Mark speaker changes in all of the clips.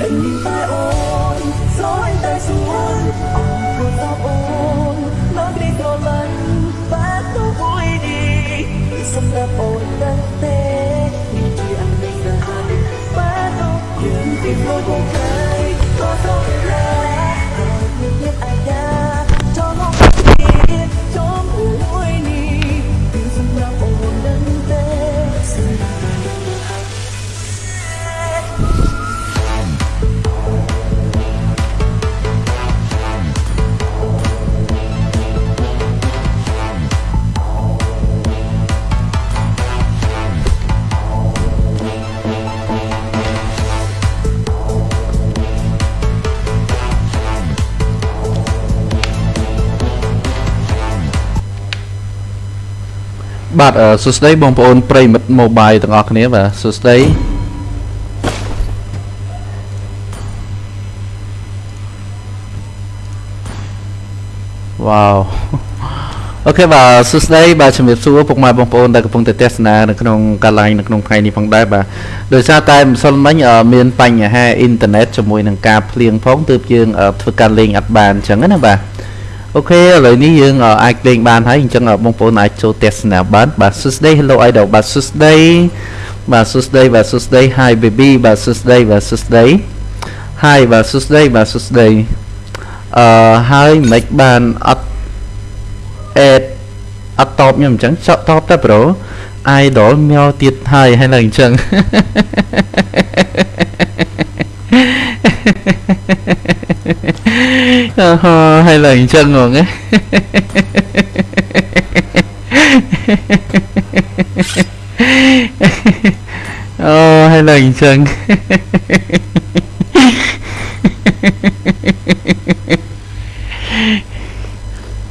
Speaker 1: តែអូនស្រឡាញ់តែសួនអរគុណដល់អូនមកនេះក៏មិនបាត់ទៅមួយនេះសម្រាប់អូ បាទអឺសួស្តី
Speaker 2: បងប្អូនប្រិមិត្ត mobile ទាំងអស់គ្នាបាទសួស្តីវ៉ាវអូខេបាទសួស្តីបាទជំរាបសួរពុកម៉ែបងប្អូនដែលកំពុងតែទស្សនានៅក្នុងកាឡាញនៅក្នុងថ្ងៃនេះផងដែរបាទដោយសារតែម្សិលមិញអឺមានបញ្ហាអ៊ីនធឺណិតជាមួយនឹងការភ្លៀងផងទើបយើងអឺធ្វើការលេងអត់បានអញ្ចឹងណាបាទ អូខេឥឡូវនេះយើងអអាចលេងបានហើយអញ្ចឹងបងប្អូនអាចចូលទស្សនាបានបាទសួស្តី Hello Idol បាទសួស្តីបាទសួស្តីបាទសួស្តី Hi baby បាទសួស្តីបាទសួស្តី Hi បាទសួស្តីបាទសួស្តីអឺហើយមិនបានអត់អេតអត់តបខ្ញុំអញ្ចឹងចកតបតែប្រូ Idol មកទៀតហើយហើយឡើងអញ្ចឹងអឺហើយឡើង អញ្ចឹងហ្មងណាអូហើយឡើងអញ្ចឹង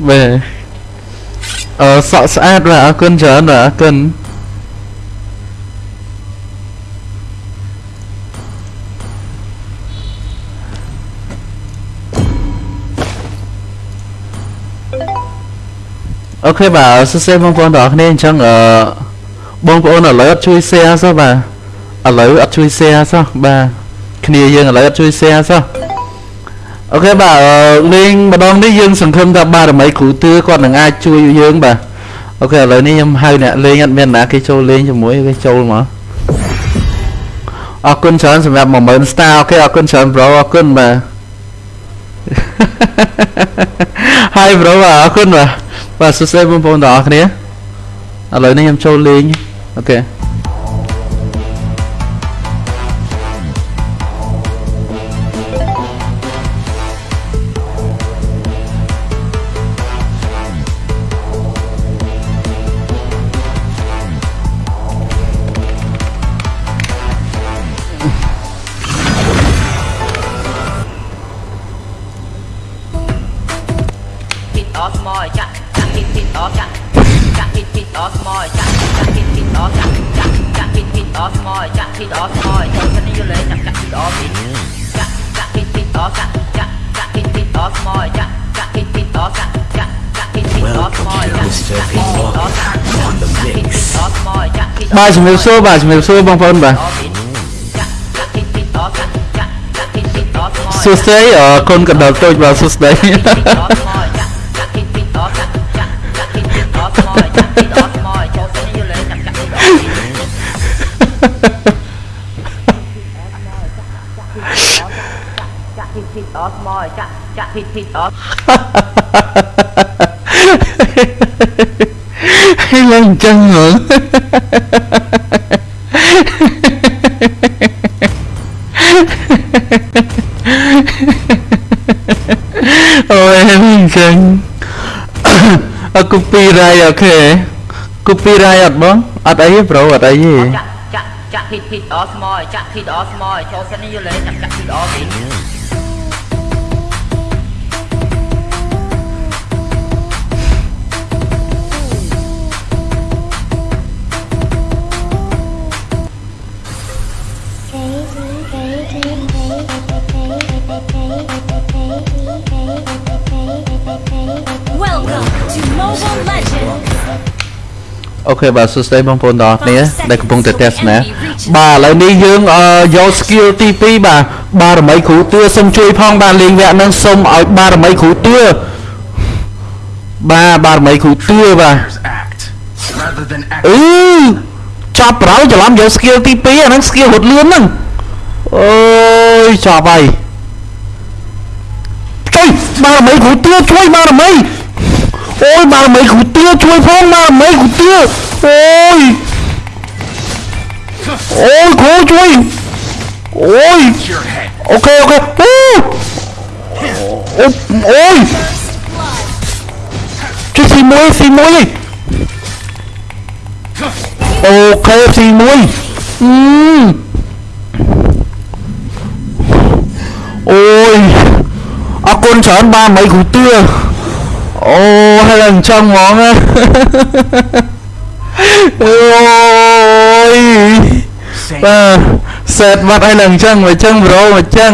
Speaker 2: បាទអឺ អាតបាទអរគុណច្រើនបាទអរគុណអូខេបាទសួស្តីបងប្អូនទាំងអស់គ្នាអញ្ចឹងអឺបងប្អូនឥឡូវអត់ជួយ share សោះបាទឥឡូវអត់ជួយ share សោះបាទគ្នាយើងឥឡូវអត់ជួយ share សោះ okay បាទអឺលេងម្ដងនេះយើងសង្ឃឹមថាបារមីគ្រូទឿគាត់នឹងអាចជួយយើងបាទ okay ឥឡូវនេះខ្ញុំហៅអ្នកលេងអត់មានណាគេចូលលេងជាមួយគេចូលមកអរគុណច្រើនសម្រាប់10000 star okay អរគុណច្រើន bro អរគុណបាទ Hi bro បាទអរគុណបាទ បាទសួស្តីបងប្អូនទាំងអស់គ្នាឥឡូវនេះខ្ញុំចូលលេងអូខេ
Speaker 3: ពីតស្មយចាក់ចាក់ ពីពីតចាក់ចាក់ពីពីតស្មយចាក់ចាក់ពីពីតចាក់ចាក់ចាក់ពីពីតស្មយចាក់ពីតស្មយចូលគ្នាយលេចាក់ចាក់ពីតពីចាក់ចាក់ពីពីតចាក់ចាក់ចាក់ពីពីតស្មយចាក់ចាក់ពីពីតចាក់ចាក់ចាក់ពីពីតស្មយ ច
Speaker 2: បាទសួស្តីហើយឡើងអញ្ចឹងហ្មងអូយឡើងអញ្ចឹងអឺ copyright អូខេ copyright អត់បងអត់អីទេប្រូអត់អីទេ
Speaker 3: ចាក់ចាក់ចាក់ភីតភីតអស្មយចាក់ភីតអស្មយចូលសិននេះយល់លេចាក់ចាក់ភីតអ
Speaker 2: អូខេបាទសួស្តីបងប្អូនទាំងអស់គ្នាដែលកំពុងតែទស្សនាបាទឥឡូវនេះយើងអឺយក skill ទី2បាទបារមីគ្រូទឿសូមជួយផងបាទលេងវគ្គហ្នឹងសូមឲ្យបារមីគ្រូទឿបាទបារមីគ្រូទឿបាទ
Speaker 4: Players act rather than act.
Speaker 2: អឺចាប់ប្រោយច្រឡំយក skill ទី2អាហ្នឹង skill រត់លឿនហ្នឹងអូយចាប់ហើយជួយបារមីគ្រូទឿជួយបារមី អូយបារមីគ្រូទឿជួយផងបារមីគ្រូទឿអូយអូយគ្រូជួយអូយ
Speaker 4: Your head.
Speaker 2: អូខេអូខេអូអូអូយជួយស៊ីមួយស៊ីមួយ អូខេស៊ីមួយអឺអូយអរគុណច្រើនបានមិនគ្រូទឿអូហើយឡើងចង់ហ្មងណាអូយ
Speaker 4: Say
Speaker 2: បាទសេតបាត់ឲ្យឡើងអញ្ចឹងមកអញ្ចឹងប្រូមកអញ្ចឹង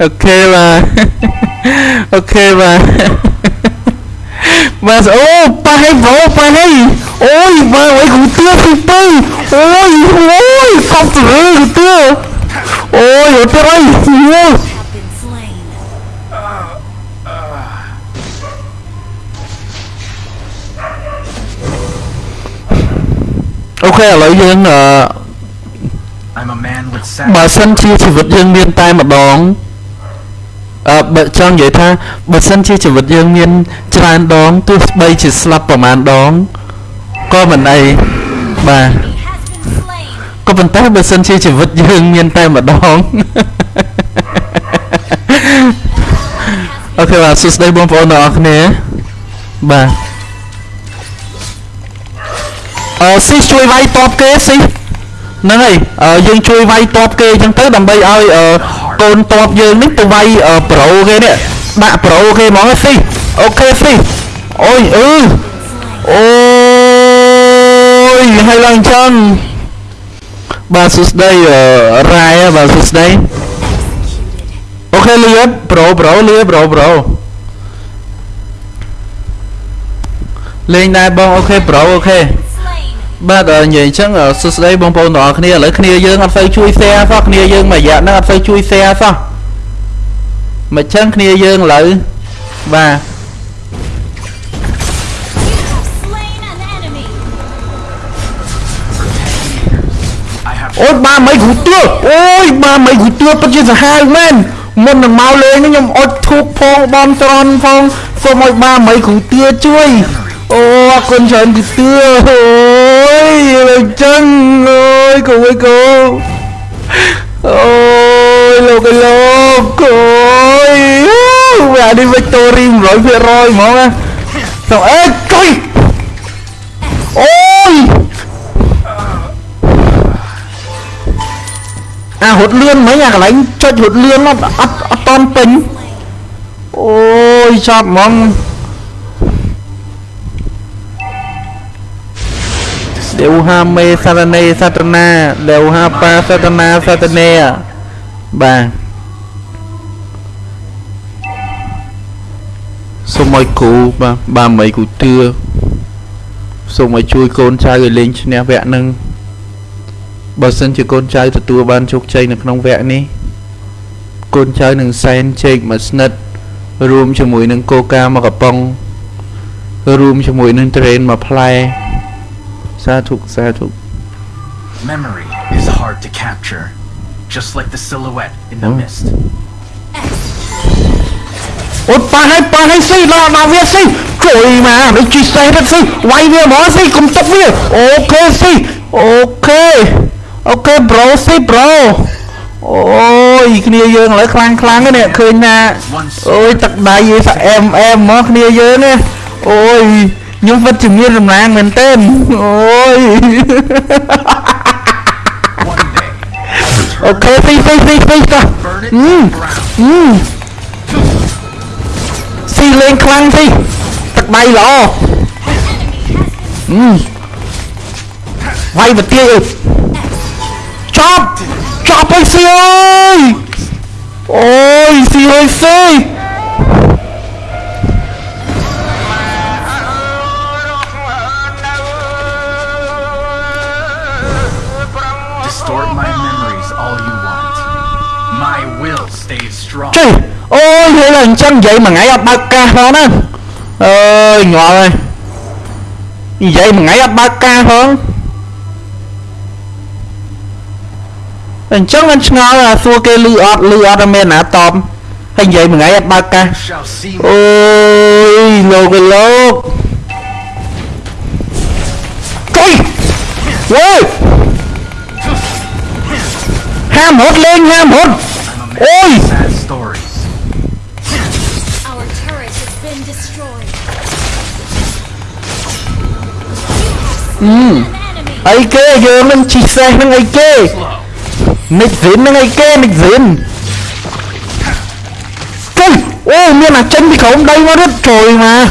Speaker 2: អូខេបាទអូខេបាទ បាទអូប៉ះឲ្យប្រូប៉ះឲ្យអូយបាទអើយគ្រូទឿទីទៅអូយអូយកប់ទៅគ្រូទឿអូយអត់ទៅអីអូ បើ
Speaker 4: sad.
Speaker 2: សិនជាជីវិតយើងមានតែម្ដងអឺបើចង់និយាយថាបើសិនជាជីវិតយើងមានច្រើនដងទោះបីជាស្លាប់ប្រហែលដងក៏មិនអីបាទ
Speaker 5: He has been slain.
Speaker 2: ក៏ប៉ុន្តែបើសិនជាជីវិតយើងមានតែម្ដងអូខេបាទសួស្តីបងប្អូនទាំងអស់គ្នាបាទអឺស៊ីជួយវាយតបគេស៊ី ហ្នឹងហើយអឺយើងជួយវាយតបគេអញ្ចឹងទៅដើម្បីឲ្យអឺកូនតបយើងនេះទៅវាយអឺប្រូគេនេះដាក់ប្រូគេហ្មងស៊ីអូខេស៊ីអូយអឺអូយហើយឡើងអញ្ចឹងបាទសួស្តីអឺរ៉ាយបាទសួស្តី
Speaker 5: Executed.
Speaker 2: អូខេលៀបប្រូប្រូលៀបប្រូប្រូលេងដែរបងអូខេប្រូអូខេ
Speaker 5: Slain.
Speaker 2: បាទអឺនិយាយអញ្ចឹងអឺសួស្តីបងប្អូនទាំងអស់គ្នាឥឡូវគ្នាយើងអត់សូវជួយ share សោះគ្នាយើងមួយរយៈហ្នឹងអត់សូវជួយ share សោះមិនចឹងគ្នាយើងឥឡូវបាទ
Speaker 5: You have slain an enemy.
Speaker 4: I have
Speaker 2: អូយបាទមិនគ្រូទឿអូយបាទមិនគ្រូទឿពិតជាសាហាវមែនមុននឹងមកលេងនេះខ្ញុំអុចធូបផងបនត្រន់ផងសូមឲ្យបាទមិនគ្រូទឿជួយអូអរគុណច្រើនគ្រូទឿអូ យលើកចឹងអូយគូអើយគូអូយលោកអើយលោកអូយអានេះវិកតូរី100%ហ្មងណាទៅអេចុយអូយអារត់លឿ ដេវហាមេសារណេសតនាដេវហាបាសតនាសតនេបាទសូមឲ្យគ្រូបាទបាទមិនគ្រូទឿសូមឲ្យជួយកូនចៅឲ្យលេងឈ្នះវគ្គហ្នឹងបើសិនជាកូនចៅទទួលបានជោគជ័យនៅក្នុងវគ្គនេះកូនចៅនឹងសែនជែកមួយស្និតរួមជាមួយនឹងកូកាមកកំប៉ុងរួមជាមួយនឹងត្រេនមួយផ្លែ សាធុសាធុ
Speaker 4: memory is hard to capture, just like the silhouette in the
Speaker 2: Oh.
Speaker 4: mist.
Speaker 2: អូនប៉ះឲ្យប៉ះឲ្យស៊ីដល់ដល់វាស៊ីជួយមកនេះជីសេះទៅស៊ីវាយវាមកស៊ីកុំទុកវាអូខេស៊ីអូខេអូខេប្រូស៊ីប្រូអូយគ្នាយើងឥឡូវខ្លាំងខ្លាំងនេះឃើញណាអូយទឹកដៃឯសាអែមអែមមកគ្នាយើងនេះអូយ ខ្ញុំវិតជាមានសំណាងមែនទែនអូយ
Speaker 4: One day,
Speaker 2: អូខេស៊ីស៊ីស៊ីស៊ីតោះ
Speaker 4: burn it
Speaker 2: Mm.
Speaker 4: to the ground.
Speaker 2: អឺស៊ីលេងខ្លាំងស៊ីទឹកដៃល្អអឺវាយប្រទាយអើយចប់ចចាប់ហើយស៊ីអើយអូយស៊ីហើយស៊ី
Speaker 4: Distort my memories all you want. My will stays strong.
Speaker 2: ចេះអូយហើយឡើងអញ្ចឹងនិយាយមួយថ្ងៃអត់បើកកាសផងណាអើយងាប់ហើយនិយាយមួយថ្ងៃអត់បើកកាសផងអញ្ ham hột lên ham hột ôi. Ừ. Ấy kê giờ mình chỉ xe mình ấy kê. Mình dính mình ấy kê mình dính cây ô miên là chân thì không đây nó
Speaker 4: rất trời mà.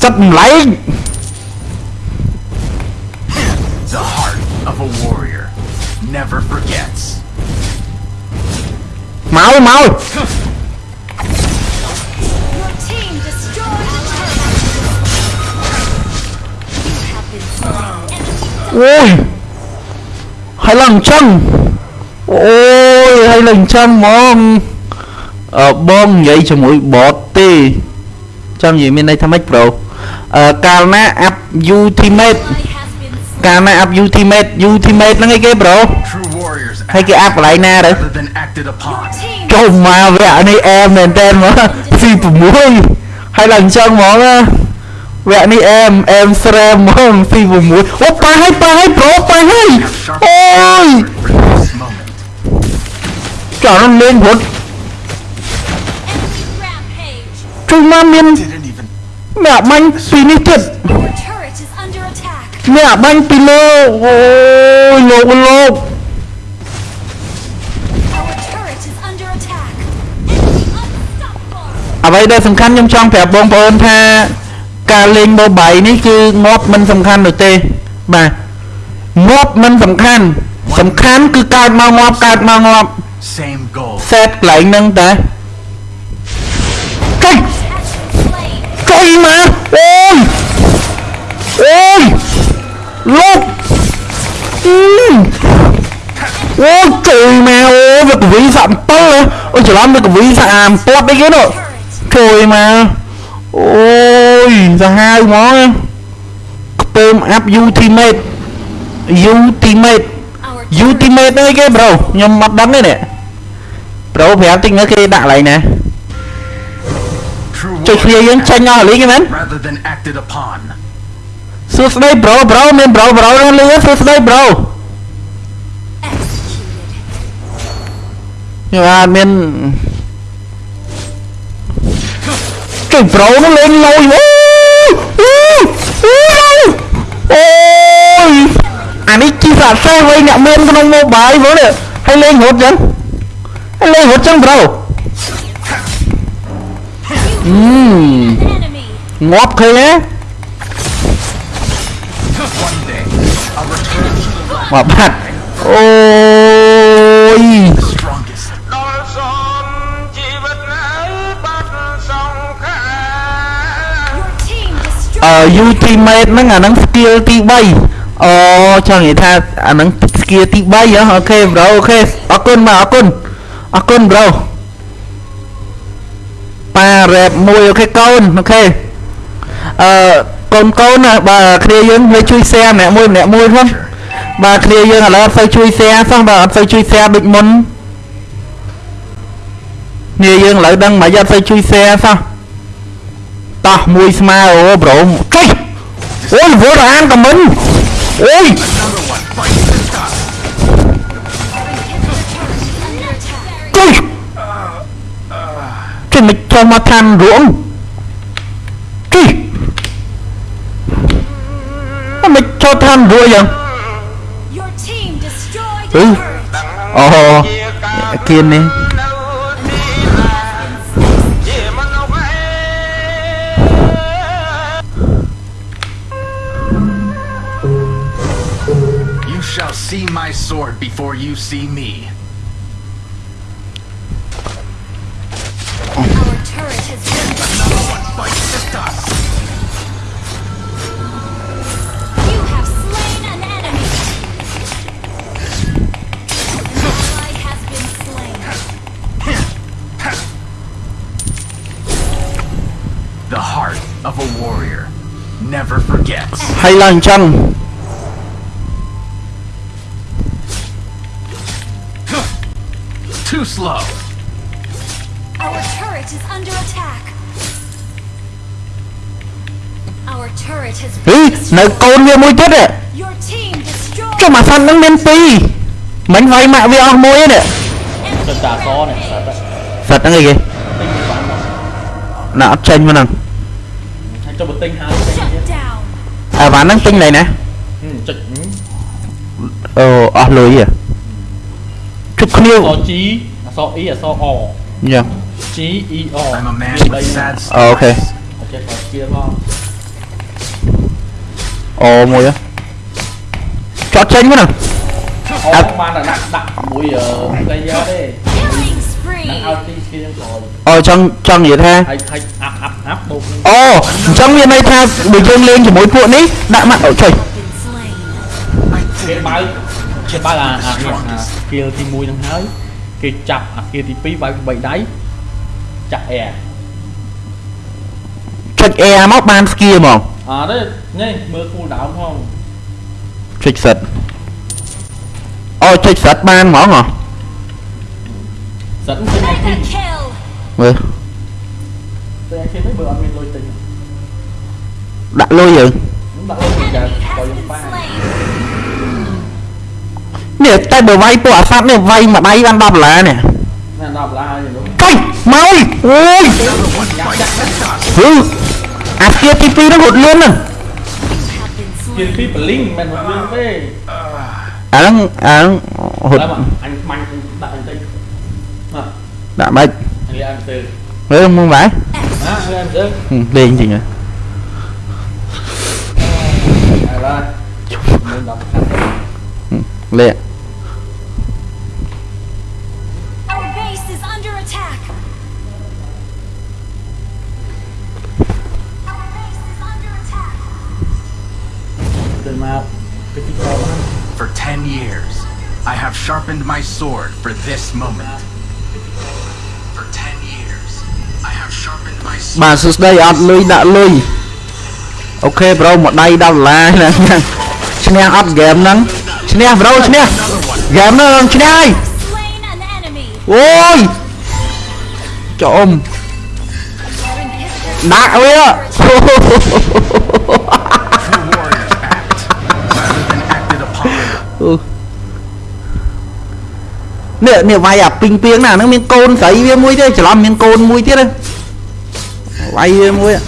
Speaker 4: Sập lấy. Never forget.
Speaker 2: មកមក
Speaker 5: Your team destroyed a turret. You have been slain.
Speaker 2: អូយហើយឡើងអញ្ចឹងអូយហើយឡើងអញ្ចឹងហ្មងអឺបងនិយាយជាមួយបតទេចង់និយាយមានន័យថាម៉េចប្រូអឺកាលណាអាប់ ultimate
Speaker 5: Ally has been slain.
Speaker 2: កាលណាអាប់ ultimate ultimate ហ្នឹងអី ហើយគេអាប់កន្លែងណាទៅ
Speaker 4: rather than acted upon.
Speaker 5: Team
Speaker 2: ចូលមកវគ្គនេះអែមមែនតើមកស៊ី6ហើយឡើងអញ្ចឹងហ្មងណាវគ្គនេះអែមអែមស្រែហ្មងស៊ី6អូប៉ាហើយប៉ាហើយប្រូប៉ាហើយ
Speaker 4: Sharp
Speaker 2: អូយ
Speaker 4: for this moment.
Speaker 2: ចង់លេងរត់
Speaker 5: enemy rampage.
Speaker 2: ជួយមកមាន
Speaker 4: Didn't even
Speaker 2: មានអាបាញ់ពីនេះទៀត
Speaker 5: Your turret is under attack.
Speaker 2: មានអាបាញ់ពីលើអូយលោកលោក អ្វីដែលសំខាន់ខ្ញុំចង់ប្រាប់បងប្អូនថាការលេង mobile នេះគឺងាប់មិនសំខាន់នោះទេបាទងាប់មិនសំខាន់សំខាន់គឺកើតមកងាប់កើតមកងាប់
Speaker 4: same goal.
Speaker 2: សេតកន្លែងហ្នឹងតាចុយ
Speaker 5: Has been slain.
Speaker 2: ចុយមកអូយអូយលោកអឺអូយជួយមកអូវាកវីសាក់7អូច្រឡំវាកវីសាក់អាមពាត់អីគេនោះ
Speaker 5: Turret.
Speaker 2: ជួ យមកអូយសាហាវហ្មងខ្ពើមអាប់ ultimate ultimate
Speaker 5: Our turret
Speaker 2: ultimate អីគេប្រូខ្ញុំអត់ដឹងទេនេះប្រូប្រាប់តិចមើលគេដាក់កន្លែងណា
Speaker 4: True
Speaker 2: ចុចគ្នាយើង
Speaker 4: warriors
Speaker 2: ចេញអស់លីងហ្នឹងមែន
Speaker 4: rather than acted upon.
Speaker 2: សួស្ដីប្រូប្រូមានប្រូប្រូនឹងលឺសួស្ដីប្រូ
Speaker 5: executed.
Speaker 2: ខ្ញុំអត់មាន ចុចប្រូនោះលេងលយអូអូអូយអានេះជីសាសេះវិញអ្នកមានក្នុង mobile ហ្មងនេះហើយ ultimate ហ្នឹងអាហ្នឹង skill ទី3អូចង់និយាយថាអាហ្នឹង skill ទី3ហ៎អូខេ bro អូខេអរគុណបាទអរគុណអរគុណ bro ប៉ា rap មួយ okay កូន okay អឺកូនកូនណាបាទគ្នាយើងវាជួយ share ម្នាក់មួយម្នាក់មួយផងបាទគ្នាយើងឥឡូវអត់សូវជួយ share សោះបាទអត់សូវជួយ share ដូចមុនគ្នាយើងឥឡូវដឹងមិនអត់សូវជួយ share សោះ តោះមួយស្មើអូប្រូចុយអូយវល់អានក៏មិនអូយ
Speaker 4: Another one bites the dust.
Speaker 5: Under attack.
Speaker 2: ចុយជិះមិនចូលមកឋានរួងចុយអត់មិនចូលឋានរួងយ៉ាង
Speaker 5: Your team destroyed a
Speaker 2: Ừ.
Speaker 5: turret.
Speaker 2: អូគៀននេះ
Speaker 4: you see me.
Speaker 5: Our turret has been... Another
Speaker 2: one bites the dust! You have slain an
Speaker 5: enemy! An ally
Speaker 2: has been slain. The heart of a warrior never forgets. Hai làng chăng? មិញវាយម៉ាក់វាអស់មួយហ្នឹង
Speaker 6: សិតតាសនេះសិត
Speaker 2: សត្វហ្នឹងអីគេណាអត់ចេញមកហ្នឹង
Speaker 6: ហើយចុះបើទិញហើយទិញ
Speaker 5: Shut down.
Speaker 2: អាវ៉ាន់ហ្នឹងទិញណៃណា
Speaker 6: ចុច
Speaker 2: អូអស់លុយហ៎ជប់គ្នា
Speaker 6: អស G អស E អស O
Speaker 2: យ៉ា
Speaker 6: G E O
Speaker 4: I'm a man with sad
Speaker 2: អូខេ
Speaker 6: អូខេបើស្គៀផង
Speaker 2: អូមួយហ៎ចត់ចេញមកហ្នឹង
Speaker 6: អូបានតែដាក់ដាក់មួយអឺ player ទេ
Speaker 5: Killing
Speaker 6: នឹង
Speaker 5: spree.
Speaker 6: ឲ្យទីស្គៀងក្រោយ
Speaker 2: អូចង់ចង់និយាយថា
Speaker 6: ហើយហើយអាប់អាប់អាប់ដូរ
Speaker 2: អូអញ្ចឹងមានន័យថាបើយើងលេងជាមួយពួកនេះដាក់ម៉ាក់អូចុយ
Speaker 5: Been slain.
Speaker 6: គេបើកគេបើកអាអានេះអា skill ទី1ហ្នឹងហើយគេចាប់អា skill ទី2បើក3ដៃចាក់ air
Speaker 2: ចុច air មកបានស្គីហ្មង
Speaker 6: អត់ទេនេះមើល cool down ផង
Speaker 2: ចុចសិត អូចុចសិតបានហ្មងហ៎
Speaker 6: សិនទិញឲ្យទី
Speaker 5: Mega kill.
Speaker 2: មើល
Speaker 6: ទិញឲ្យទីនេះបើអត់មានលុយទិញ
Speaker 2: ដាក់លុយយើង
Speaker 6: ដាក់លុយទៅចា
Speaker 5: Enemy
Speaker 6: បើ
Speaker 5: has
Speaker 6: យើង
Speaker 5: been
Speaker 6: បាន
Speaker 5: slain.
Speaker 2: នេះតែបើវាយពួកអាសត្វនេះវាយមួយដៃបាន10ដុល្លារនេះ
Speaker 6: ណា10ដុល្លារហើយនោះ
Speaker 2: ចុយមកអើយអូយហឺអាស្គីទី2ហ្នឹងរត់លឿនហ្នឹង
Speaker 5: Have been
Speaker 6: គេ
Speaker 5: slain.
Speaker 6: ពីបលីងមិនមែនមកលឿនទេ
Speaker 2: អាហ្នឹងអាហ្នឹងរត់
Speaker 6: ឡើយមកអញខ្មាញ់ដាក់អញទៅមក
Speaker 2: ដាក់បាច់
Speaker 6: អញលាអញទៅ
Speaker 2: មើលមកបាយ
Speaker 6: ណាអញលាអញទៅ
Speaker 2: ហឹម
Speaker 4: For 10 years, I have sharpened my sword for this moment. For 10 years, I have sharpened my sword.
Speaker 2: បាទសួស្ដីអត់លុយដាក់លុយអូខេប្រូមួយដៃ10ដុល្លារហ្នឹងឈ្នះអត់ហ្គេមហ្នឹងឈ្នះប្រូឈ្នះហ្គេមហ្នឹងឈ្នះហើយ
Speaker 5: Slain an enemy.
Speaker 2: អូយចុំ
Speaker 5: Our inhibitor
Speaker 2: ដាក់វា នេះនេះវាយអាពីងពីងណាហ្នឹងមានកូនស្រីវាមួយទៀតច្រឡំមានកូនមួយទៀតហ្នឹងវាយវាមួយ
Speaker 5: Our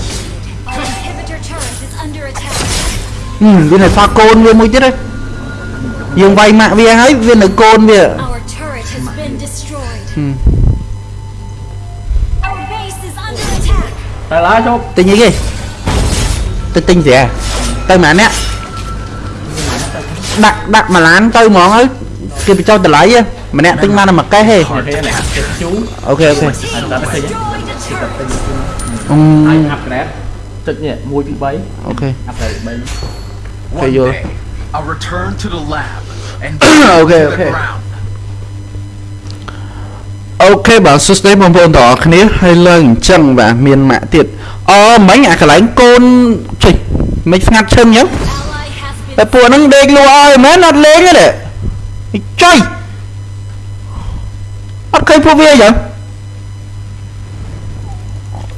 Speaker 5: inhibitor turret is under attack.
Speaker 2: ហឹមវានៅសល់កូនវាមួយទៀតហ្នឹងយើងវាយម៉ាក់វាហើយវានៅកូនវា
Speaker 5: Our turret has been destroyed. Our base is under attack.
Speaker 6: តែឡើយជប់
Speaker 2: ទិញអីគេទៅទិញស្រាទៅម៉ាអ្នក ដាក់ដាក់មួយឡានទៅហ្មងហើយគេបញ្ចុះតម្លៃហ៎ម្នាក់ទិញបានតែមួយកេះទេ
Speaker 6: អូខេនេះគេជូ
Speaker 2: អូខេអូខេ
Speaker 5: Team destroyed a turret.
Speaker 2: អឺ
Speaker 6: អញអាប់ក្រេតចុចនេះ1 2 3
Speaker 2: អូខេ
Speaker 6: អាប់ក្រេត3
Speaker 4: One
Speaker 2: yo.
Speaker 4: day, I'll return to the lab and
Speaker 2: Okay,
Speaker 4: to the
Speaker 2: okay.
Speaker 4: ground.
Speaker 2: អូខេបាទសួស្តីបងប្អូនទាំងអស់គ្នាហើយឡើងអញ្ចឹងបាទមានម៉ាក់ទៀតអូមិញអាកន្លែងកូនជិះមិនស្ងាត់ឈឹងអញ្ចឹង
Speaker 5: Ally has
Speaker 2: តែ
Speaker 5: been
Speaker 2: ពួកហ្នឹងដេកលក់ឲ្យមែនអត់លេងទេចុយអត់ឃើញពួកវាអញ្ចឹង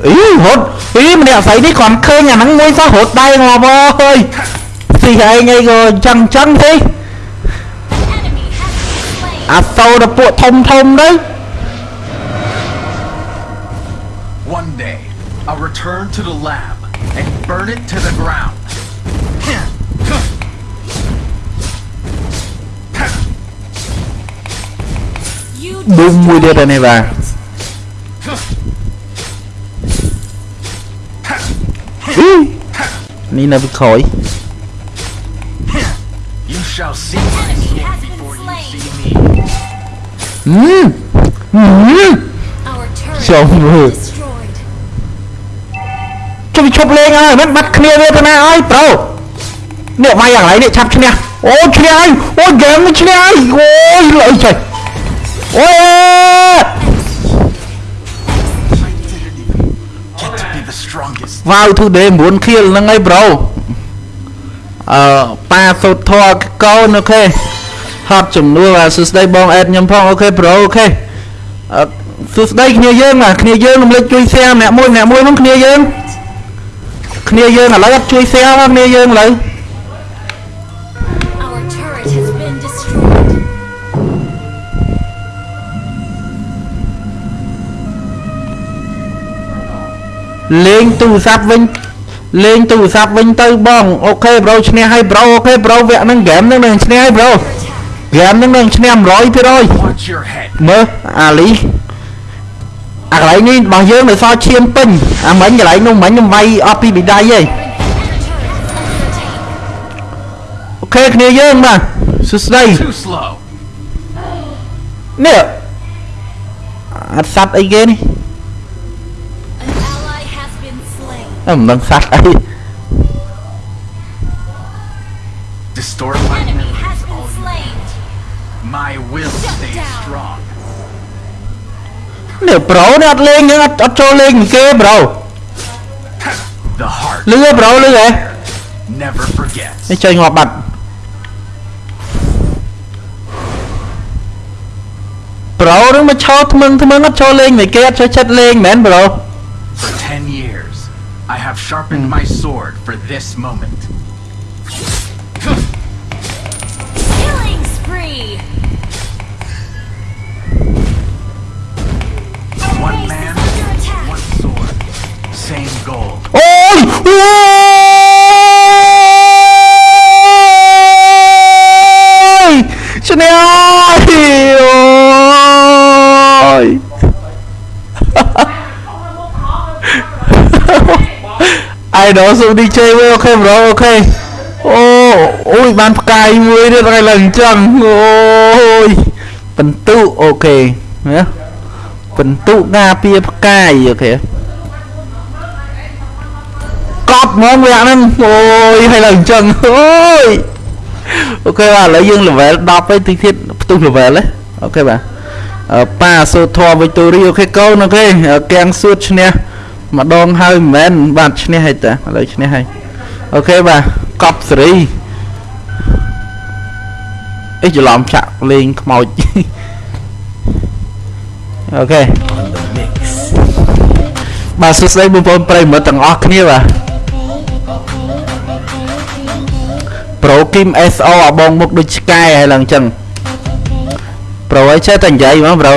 Speaker 2: អីរត់អីម្នាក់ស្រីនេះគ្រាន់ឃើញអាហ្នឹងមួយសោះរត់ដៃងាប់អើយស៊ីឯងអីក៏អញ្ចឹងអញ្ចឹងទេ
Speaker 5: enemy has been slain.
Speaker 2: អាសូរតែពួកធំធំទៅ
Speaker 4: One day, I'll return to the lab and burn it to the ground. See me.
Speaker 2: ហឹមហឹម
Speaker 5: Our turret
Speaker 2: Chồng
Speaker 5: has
Speaker 2: người.
Speaker 5: been destroyed.
Speaker 2: ចុះវាឈប់លេងហើយមិនបាត់គ្នាវាទៅណាហើយប្រូនេះវាយយ៉ាងไรនេះឆា ប់ឈ្នះអូឈ្នះហើយអូហ្គេមនេះឈ្នះហើយអូយលើចេះអូយ
Speaker 4: Get to be the strongest.
Speaker 2: វ៉ាវ today 9 kill ហ្នឹងហើយ bro អឺប៉ាសូតធរកូន okay ហត់ចំនួនបាទសួស្ដីបងអេតខ្ញុំផងអូខេ bro អូខេអឺសួស្ដីគ្នាយើងបាទគ្នាយើងរំលឹកជួយ share ម្នាក់មួយម្នាក់មួយហ្នឹងគ្នាយើងគ្នាយើងឥឡូវអត់ជួយ share មកគ្នាយើងឥឡូវ លេងទូរស័ព្ទវិញលេងទូរស័ព្ទវិញទៅបងអូខេ bro ឈ្នះហើយ bro okay bro វគ្គហ្នឹងហ្គេមហ្នឹងនឹងឈ្នះហើយ bro game ហ្នឹងនឹងឈ្នះ100%
Speaker 4: Watch your head.
Speaker 2: មើលអាលីអាកន្លែងនេះរបស់យើងនៅសល់ឈាមពេញអាមិញកន្លែងនោះមិញខ្ញុំវាយអស់ពីបិដៃហី
Speaker 5: Our turret is under attack.
Speaker 2: okay គ្នាយើងបាទសួស្ដី
Speaker 4: Too slow.
Speaker 2: នេះអត់សត្វអីគេនេះ
Speaker 5: slain.
Speaker 2: អឺមិនដឹងសัตว์អី
Speaker 4: Distort my
Speaker 5: Enemy
Speaker 4: memories
Speaker 5: has been
Speaker 4: all you
Speaker 5: slain.
Speaker 4: My will
Speaker 5: Shut
Speaker 4: stay
Speaker 5: down.
Speaker 4: strong.
Speaker 2: នេះប្រូនេះអត់លេងហ្នឹងអត់អត់ចូលលេងនឹងគេប្រូ
Speaker 4: The heart
Speaker 2: លឺហ៎ប្រូលឺហ៎
Speaker 4: never forgets.
Speaker 2: នេះចេញងាប់បាត់ប្រូនឹងមកឈរថ្មឹងថ្មឹងអត់ចូលលេងមិនគេអត់ចូលចិត្តលេងមែនប្រូ
Speaker 4: For ten years, I have sharpened my sword for this moment.
Speaker 5: Killing spree!
Speaker 4: One man, one sword, same goal.
Speaker 2: Oh! oh! អាយដល់សុំ DJ វិញអូខេ bro អូខេអូអូយបានផ្កាយមួយទៀតហើយឡើងអញ្ចឹងអូយបន្ទុអូខេណាបន្ទុការពារផ្កាយអូខេកប់ហ្មងវាហ្នឹងអូយហើយឡើងអញ្ចឹងអូយអូខេបាទឥឡូវយើង level 10ហើយតិចទៀតផ្ទុះ level ហ៎អូខេបាទអឺប៉ាសូធរវិកតូរីអូខេកូនអូខេកៀងសួតឈ្នះ ម្ដងហើយមិនមែនបាទឈ្នះហើយតាឥឡូវឈ្នះហើយអូខេបាទកប់សេរីអេច្រឡំចាក់លេងខ្មោចអូខេបាទសួស្តីបងប្អូនប្រិយមិត្តទាំងអស់គ្នាបាទប្រូគីម SO អាបងមុខដូចឆ្កែហើយឡើងអញ្ចឹងប្រូអីចេះតែនិយាយហ្មងប្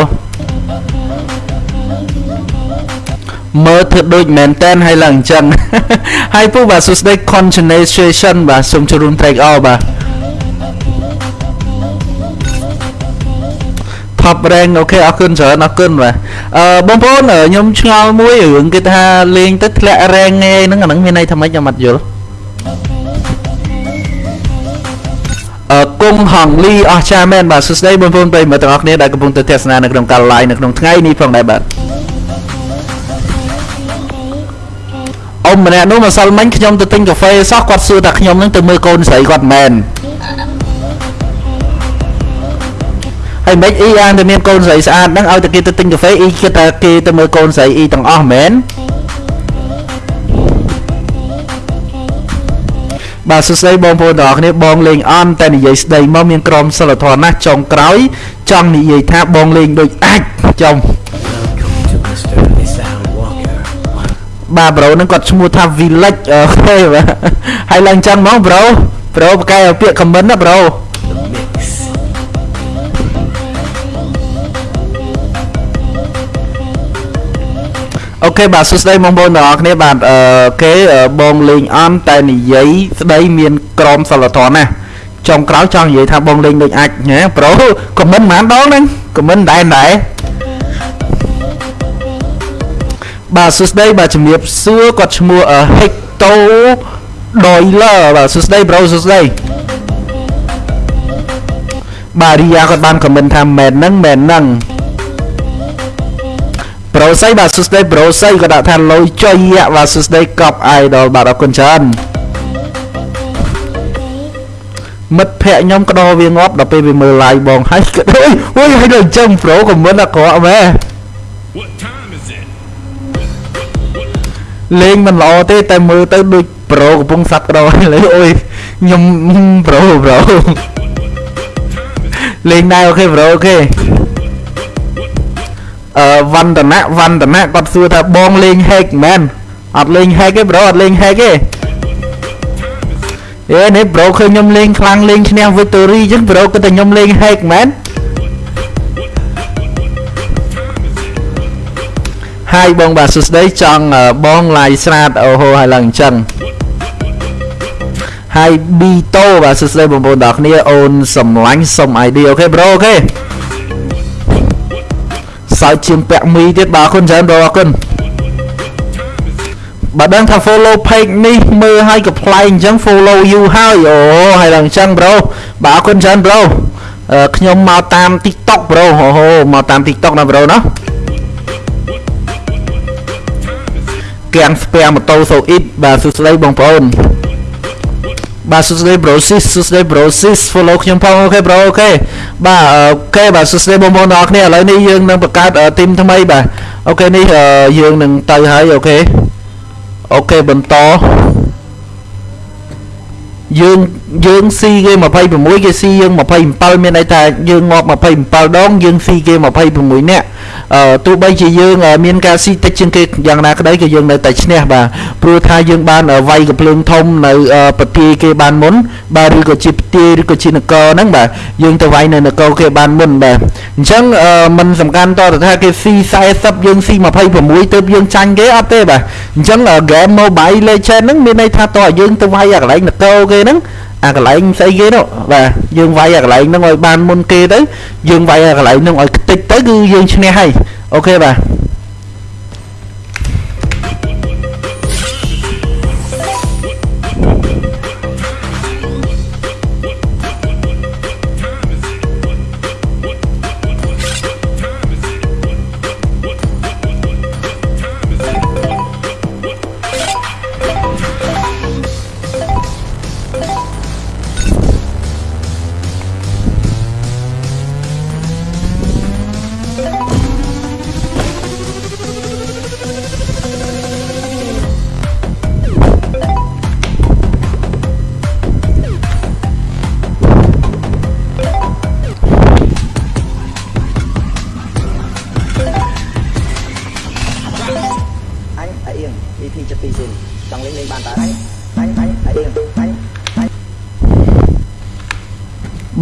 Speaker 2: មើលធ្វើដូចមែនតែនហើយឡើងអញ្ចឹងហើយពូបាទសួស្តី continuation បាទសូមចូលរួម track all បាទ top rank អូខេអរគុណច្រើនអរគុណបាទអឺបងប្អូនអឺខ្ញុំឆ្ងល់មួយរឿងគេថាលេងទៅធ្លាក់ rank ឯហ្នឹងអាហ្នឹងមានន័យថាម៉េចខ្ញុំអត់យល់អឺគង់ហងលីអស់ចាមែនបាទសួស្តីបងប្អូនប្រិយមិត្តទាំងអស់គ្នាដែលកំពុងទៅទស្សនានៅក្នុងការ live នៅក្នុងថ្ងៃនេះផងដែរបាទ ម្នាក់នោះម្សិលមិញខ្ញុំទៅទិញកាហ្វេសោះគាត់សួរថាខ្ញុំនឹងទៅមើលកូនស្រីគាត់មែនហើយមិនអ៊ីអានតែមានកូនស្រីស្អាតហ្នឹងឲ្យតែគេទៅទិញកាហ្វេអ៊ីគិតថាគេទៅមើលកូនស្រីអ៊ីទាំងអស់មែនបាទសួស្តីបងប្អូនទាំងអស់គ្នាបងលេងអន់តែនិយាយស្ដីមកមានក្រមសិលធម៌ណាស់ចុងក្រោយចង់និយាយថាបងលេងដូចអាចចំ បាទប្រូហ្នឹងគាត់ឈ្មោះថា Village អូខេបាទហើយឡើងចឹងហ្មងប្រូប្រូប្រកែឲ្យពាក្យ comment ណាប្រូ
Speaker 7: The Mix.
Speaker 2: អូខេបាទសួស្តីបងប្អូនទាំងអស់គ្នាបាទអឺគេអឺបងលេងអន់តែនិយាយស្ដីមានក្រមសិលធម៌ណាស់ចុងក្រោយចង់និយាយថាបងលេងដូចអាចណាប្រូ comment ប៉ុន្មានដងហ្នឹង comment ដែរដែរ បាទសួស្តីបាទជំរាបសួរគាត់ឈ្មោះអឺ Hector Doiler បាទសួស្តីប្រូសួស្តីបាទរីយ៉ាគាត់បាន comment ថាមែនហ្នឹងមែនហ្នឹងប្រូស័យបាទសួស្តីប្រូស័យក៏ដាក់ថាលុយចុយយ៉ាបាទសួស្តីកប់ idol បាទអរគុណច្រើនមិត្តភ័ក្ដិខ្ញុំក្តោវាងាប់ដល់ពេលវាមើល live បងហើយក្តោយអូយហើយដល់ចឹងប្រូក៏មិនអាក្រក់មែន លេងមិនល្អទេតែមើលទៅដូចប្រូកំពុងសាក់ក្រឥឡូវអូយខ្ញុំប្រូប្រូលេងដែរអូខេប្រូអូខេអឺវណ្ដណៈវណ្ដណៈគាត់សួរថាបងលេង hack មែនអត់លេង hack ទេប្រូអត់លេង hack ទេអេនេះប្រូឃើញខ្ញុំលេងខ្លាំងលេងឈ្នះ victory អញ្ចឹងប្រូគិតថាខ្ញុំលេង hack មែន ហើយបងបាទសួស្ដីចង់អឺបង live ស្រាតអូហូហើយឡើងអញ្ចឹងហើយ Bito បាទសួស្ដីបងប្អូនទាំងអស់គ្នាអូនសំឡាញ់សុំ ID អូខេប្រូអូខេសើចជាងពាក់មីទៀតបាទអរគុណច្រើនបងអរគុណបើដឹងថា follow page នេះមើលឲ្យកំ pl ែងអញ្ចឹង follow you ហើយអូហើយឡើងអញ្ចឹងប្រូបាទអរគុណច្រើនប្រូអឺខ្ញុំមកតាម TikTok ប្រូអូហូមកតាម TikTok ណាប្រូណា កៀងស្ពែម៉ូតូសូអ៊ីតបាទសួស្ដីបងប្អូនបាទសួស្ដី Brosis សួស្ដី Brosis follow ខ្ញុំផងអូខេ bro អូខេបាទអូខេបាទសួស្ដីបងប្អូនទាំងអស់គ្នាឥឡូវនេះយើងនឹងបង្កើត team ថ្មីបាទ okay នេះយើងនឹងទៅហើយ okay okay បន្ត យើងយើងស៊ីគេ26គេស៊ីយើង27មានន័យថាយើងងាប់27ដងយើងស៊ីគេ26នាក់អឺទោះបីជាយើងមានការស៊ីតិចជាងគេយ៉ាងណាក្តីក៏យើងនៅតែឈ្នះបាទព្រោះថាយើងបានវាយកំភ្លើងធំនៅប្រទាយគេបានមុនបាទឬក៏ជាប្រទាយឬក៏ជានគរហ្នឹងបាទយើងទៅវាយនៅនគរគេបានមុនបាទអញ្ចឹងมันសំខាន់តទៅថាគេស៊ី40យើងស៊ី26ទៅយើងចាញ់គេអត់ទេបាទអញ្ចឹង game Mobile Legend ហ្នឹងមានន័យថាតើយើងទៅវាយអាកន្លែងនគរគេហ្នឹងអាកន្លែងស្អីគេនោះបាទយើងវាយអាកន្លែងហ្នឹងឲ្យបានមុនគេទៅយើងវាយអាកន្លែងហ្នឹងឲ្យខ្ទេចទៅគឺយើងឈ្នះហើយអូខេបាទ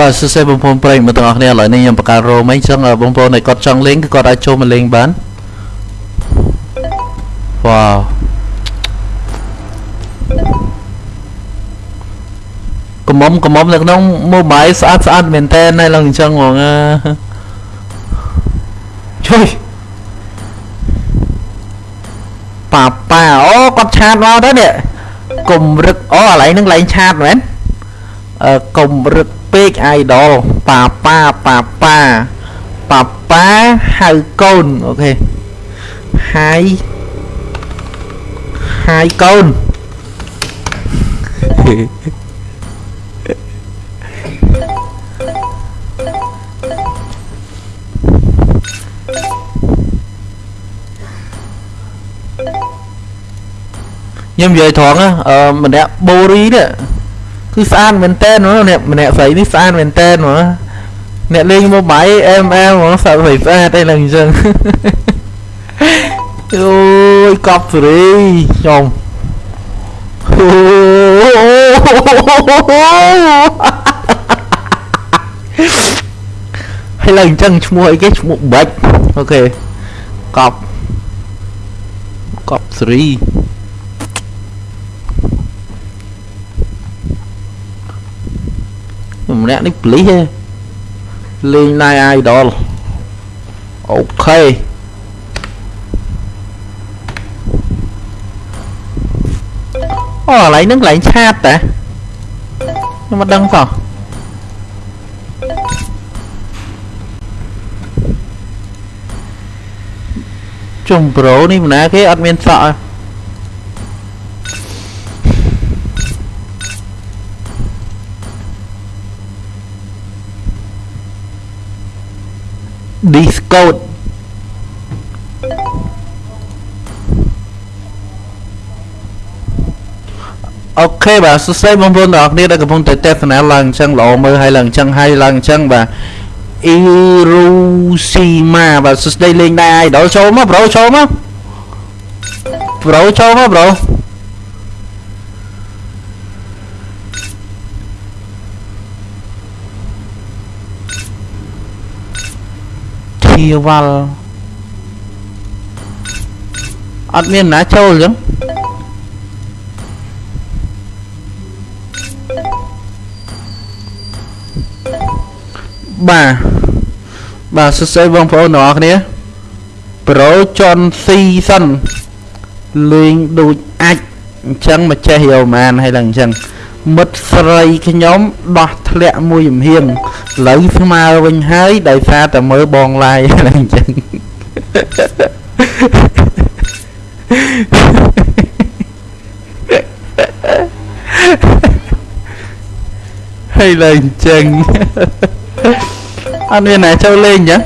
Speaker 8: បា
Speaker 2: ទសួស្ដីបងប្អូនប្រិយមិត្តទាំងអស់គ្នាឥឡូវនេះខ្ញុំបង្កើតរោមអីចឹងបងប្អូនដែលគាត់ចង់លេងគឺគាត់អាចចូលមកលេងបានវ៉ាវកំមុំកំមុំនៅក្នុង mobile ស្អាតស្អាតមែនតើណែឡើងអញ្ចឹងហ្មងជួយប៉ាប៉ាអូគាត់ឆាតមកទៅនេះកុំរឹកអូកន្លែងហ្នឹងកន្លែងឆាតមែនអឺកុំរឹកពេក idol ប៉ាប៉ាប៉ាប៉ាប៉ាប៉ាហៅកូនអូខេហាយហាយកូនខ្ញុំនិយាយត្រង់ណាអឺម្នាក់បូរីនេះគឺស្អាតមែនតើអ្នកម្នាក់ស្រីនេះស្អាតមែនតើហ្មងអ្នកលេង mobile ML ហ្មងស្អាតស្រីស្អាតអីឡើងអញ្ចឹងអូយកប់សេរីខ្ញុំអូហើយឡើងអញ្ចឹងឈ្មោះអីគេឈ្មោះបាច់អូខេកប់កប់សេរី ម្នាក់នេះប្លីសទេលេង Night Idol អូខេអូកន្លែងហ្នឹងកន្លែងឆាតតាខ្ញុំមិនដឹងសោះជុំប្រូនេះម្នាក់គេអត់មានសក់ទេ កូដអូខេបាទសួស្តីបងប្អូនទាំងអស់គ្នាដែលកំពុងតែទេសនាឡើងអញ្ចឹងល្អមើលហើយឡើងអញ្ចឹងហើយឡើងអញ្ចឹងបាទអ៊ីរ៉ូស៊ីម៉ាបាទសួស្តីលេងដែរអាយដល់ចូលមកប្រូចូលមកប្រូចូលមកប្រូ ធាវ៉ាល់អត់មានណាចូលអញ្ចឹងបាទបាទសួស្តីបងប្អូនទាំងអស់គ្នាប្រូចនស៊ីសិនលេងដូចអាចអញ្ចឹងមកចេះយកម៉ានហើយឡើងអញ្ចឹងមិត្តស្រីខ្ញុំដោះធ្លាក់មួយចំហៀងឥ ឡូវស្មើវិញហើយដោយសារតែមើលបងឡាយឡើងអញ្ចឹងហើយឡើងអញ្ចឹងអត់មានណាចូលលេងចឹង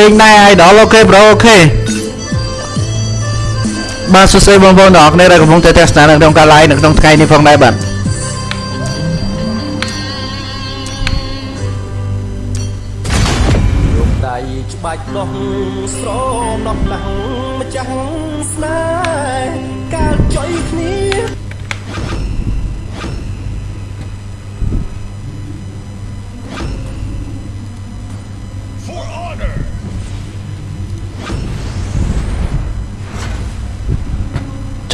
Speaker 8: លេង
Speaker 9: ដែរ
Speaker 2: idol អូខេប្រូអូខេបាទសួស្តីបងប្អូនទាំងអស់គ្នាដែលកំពុងតែទស្សនានៅក្នុងការ live នៅក្នុងថ្ងៃនេះផងដែរបាទ
Speaker 1: រំដៃច្បាច់ដោះ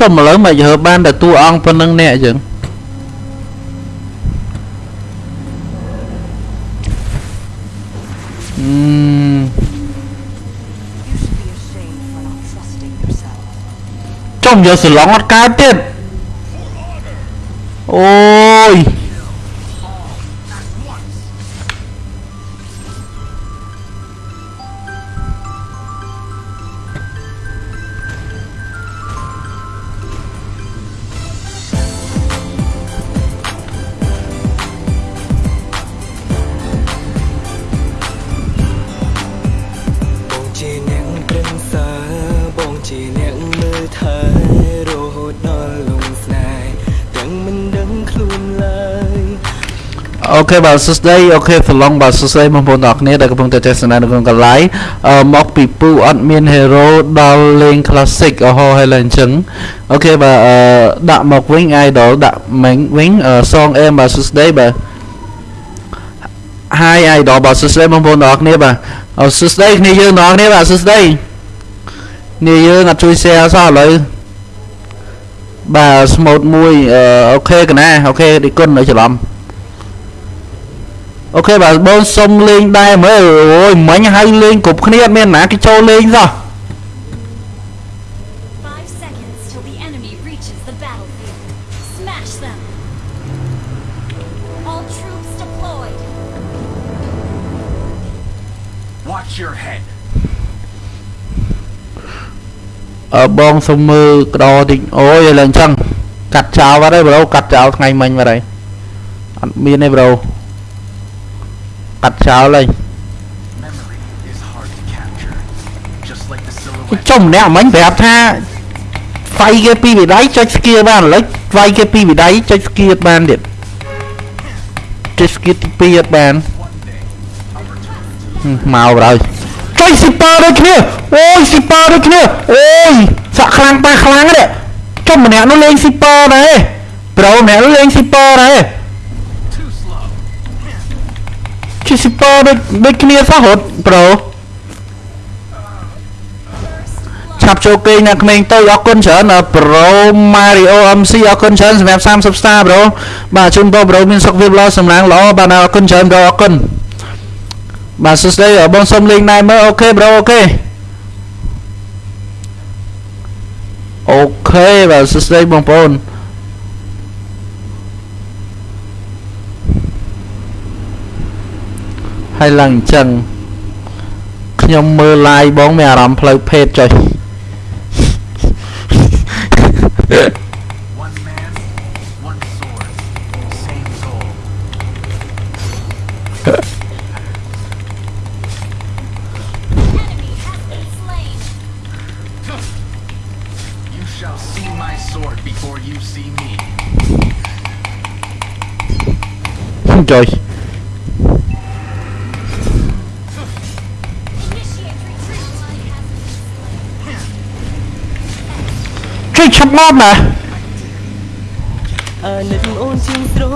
Speaker 1: ចុះ
Speaker 2: មកលើមកយើបានតែតួអង្គប៉ុណ្្នឹងអ្នកអញ្ចឹងអឺចំយកសឡងអត់កើតទៀតអូយ ខេបាទសួស្តីអូខេសឡុងបាទសួស្តីបងប្អូនទាំងអស់គ្នាដែលកំពុងតែទស្សនានៅក្នុងកន្លែងអឺមកពីពូអត់មាន hero ដល់លេង classic អូហូហើយឡើងអញ្ចឹងអូខេបាទអឺដាក់មកវិញ idol ដាក់មិញវិញសងអេមបាទសួស្តីបាទ Hi idol បាទសួស្តីបងប្អូនទាំងអស់គ្នាបាទអូសួស្តីគ្នាយើងទាំងអស់គ្នាបាទសួស្តីគ្នាយើងអត់ជួយ share សោះឥឡូវបាទ smooth មួយអឺអូខេកណាអូខេឌីគុណនៅច្រឡំ អូខេបាទបងសុំលេងដែរមើលអូយមិញហៅលេងគ្រប់គ្នាអត់មានណាគេចូលលេងសោះអើបងសុំមើលក្រតិចអូយឥឡូវអញ្ចឹងកាត់ចោលបាត់ហើយប្រូកាត់ចោលថ្ងៃមិញបាត់ហើយអត់មានទេប្រូ កាត់ចោលហើយ
Speaker 4: Memory is hard to capture. Just like the silhouette
Speaker 2: ចុះម្នាក់មិញប្រាប់ថាវាយគេពីវិដៃចុចស្គៀបានឥឡូវវាយគេពីវិដៃចុចស្គៀបានទៀតចុចស្គៀទី2អត់បានហឹមមកបើហើយចុចស៊ីប៉ាដូចគ្នាអូយស៊ីប៉ាដូចគ្នាអូយសាក់ខ្លាំងប៉ះខ្លាំងទេចុះម្នាក់នោះលេងស៊ីប៉ាដែរប្រូម្នាក់នោះលេងស៊ីប៉ាដែរ ជិះស៊ីប៉ាដូចដូចគ្នាសោះរត់ប្រូឆាប់ចូលគេងអ្នកក្មេងទៅអរគុណច្រើនប្រូ Mario MC អរគុណច្រើនសម្រាប់30 star ប្រូបាទជូនបងប្រូមានសុខភាពល្អសម្រាងល្អបាទអរគុណច្រើនប្រូអរគុណបាទសួស្តីបងសុំលេងណែមើល OK bro OK OK បាទសួស្តីបងប្អូន ហើយឡើងអញ្ចឹងខ្ញុំមើល live បងមានអារម្មណ៍ផ្លូវភេទចុះ
Speaker 4: One man,
Speaker 2: ឆាប់មកណា
Speaker 1: អាណិតអូនជាងស្រឡា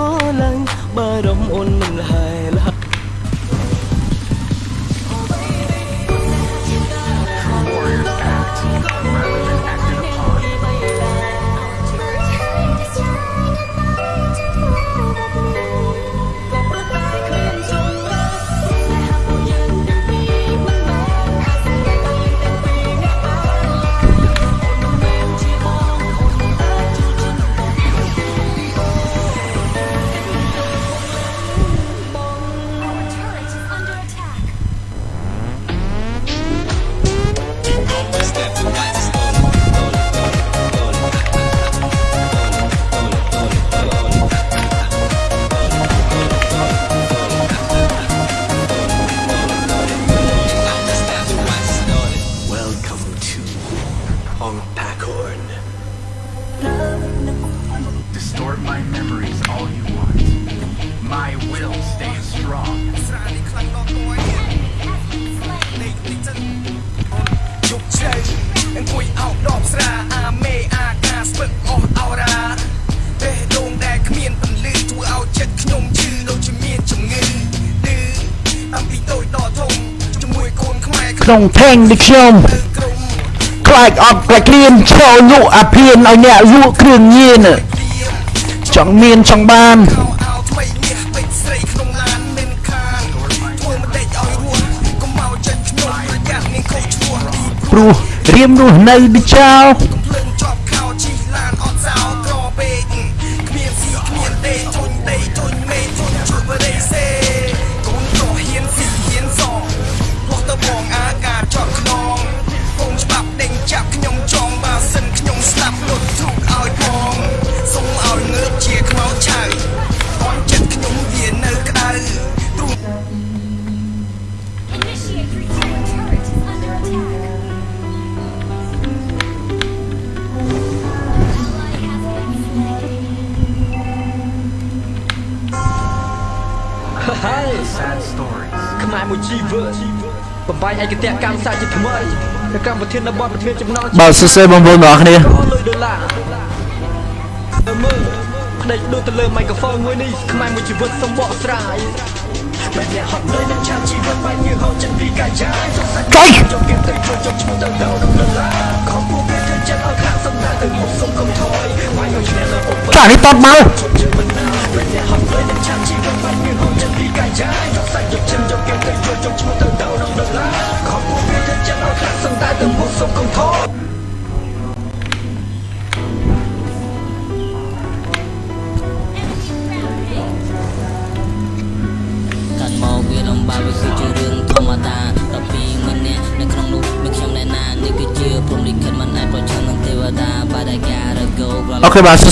Speaker 9: ក្នុង
Speaker 2: ថេងដូចខ្ញុំ
Speaker 9: ទៅក្រុម
Speaker 2: ខ្លាចអត់ខ្លាចគ្រៀនចូលលក់អាភៀនឲ្យអ្នកលក់គ្រឿងញៀនចង់មានចង់បាន
Speaker 9: កោអោថ្មីមាសពេជ្រស្រីក្នុងឡានមិនខានធ្វើមិនដេចឲ្យរស់កុំមកចិត្តខ្ញុំប្រយ័ត្នមានខុសឈ្មោះទី
Speaker 2: ព្រោះរៀមរស់នៅដូចចោល
Speaker 9: បទប្រធានចំ
Speaker 10: ណង
Speaker 2: បាទសួស្តីបងប្អូនទាំងអស់គ្នា
Speaker 10: លុយដុល្លារទៅមើលផ្ដេកដូចទៅលើមីក្រូហ្វូនមួយនេះខ្មែរមួយជីវិតសំបកស្រាយបែបអ្នកហត់នឿយនឹងឆានជីវិតបែបយើងហូរចិត្តពីកាយចាយសង្ស័យ
Speaker 2: ចុយ
Speaker 10: ចូលគេទៅចូលចុកឈ្មោះទៅទៅដល់ដុល្លារខំពួកគេទៅចិត្តឲ្យខាងសំណាទៅមុខសុំកុំថយបាយយកឈ្នះលើឧប
Speaker 2: ចានេះតបមក
Speaker 10: ខេ
Speaker 11: បា
Speaker 5: ទសួ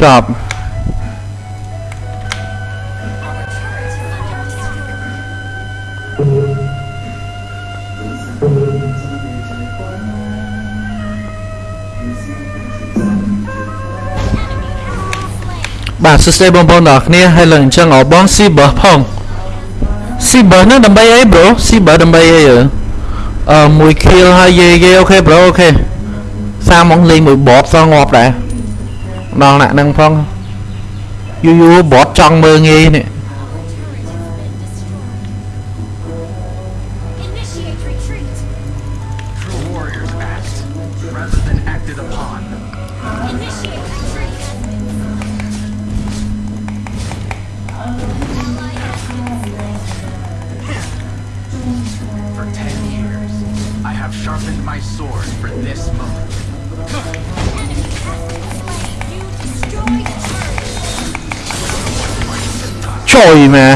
Speaker 12: ចប់បា
Speaker 2: ទសួស្ដីបង
Speaker 5: ប្អូនទាំងអស់គ្នាហើយឡើងអញ្ចឹងអបងស៊ីបឺផងស៊ីបឺហ្នឹងដើម្បីអី bro ស៊ីបឺដើម្បីអីអឺអឺមួយ kill ហើយយេយេអូខេ bro អូខេសាមកលេងមួយ bot សងងាប់ ដែរដល់ណាក់ហ្នឹងផងយូយូ bot ចង់មើលងាយនេះ
Speaker 13: turret.
Speaker 5: ជួយមែ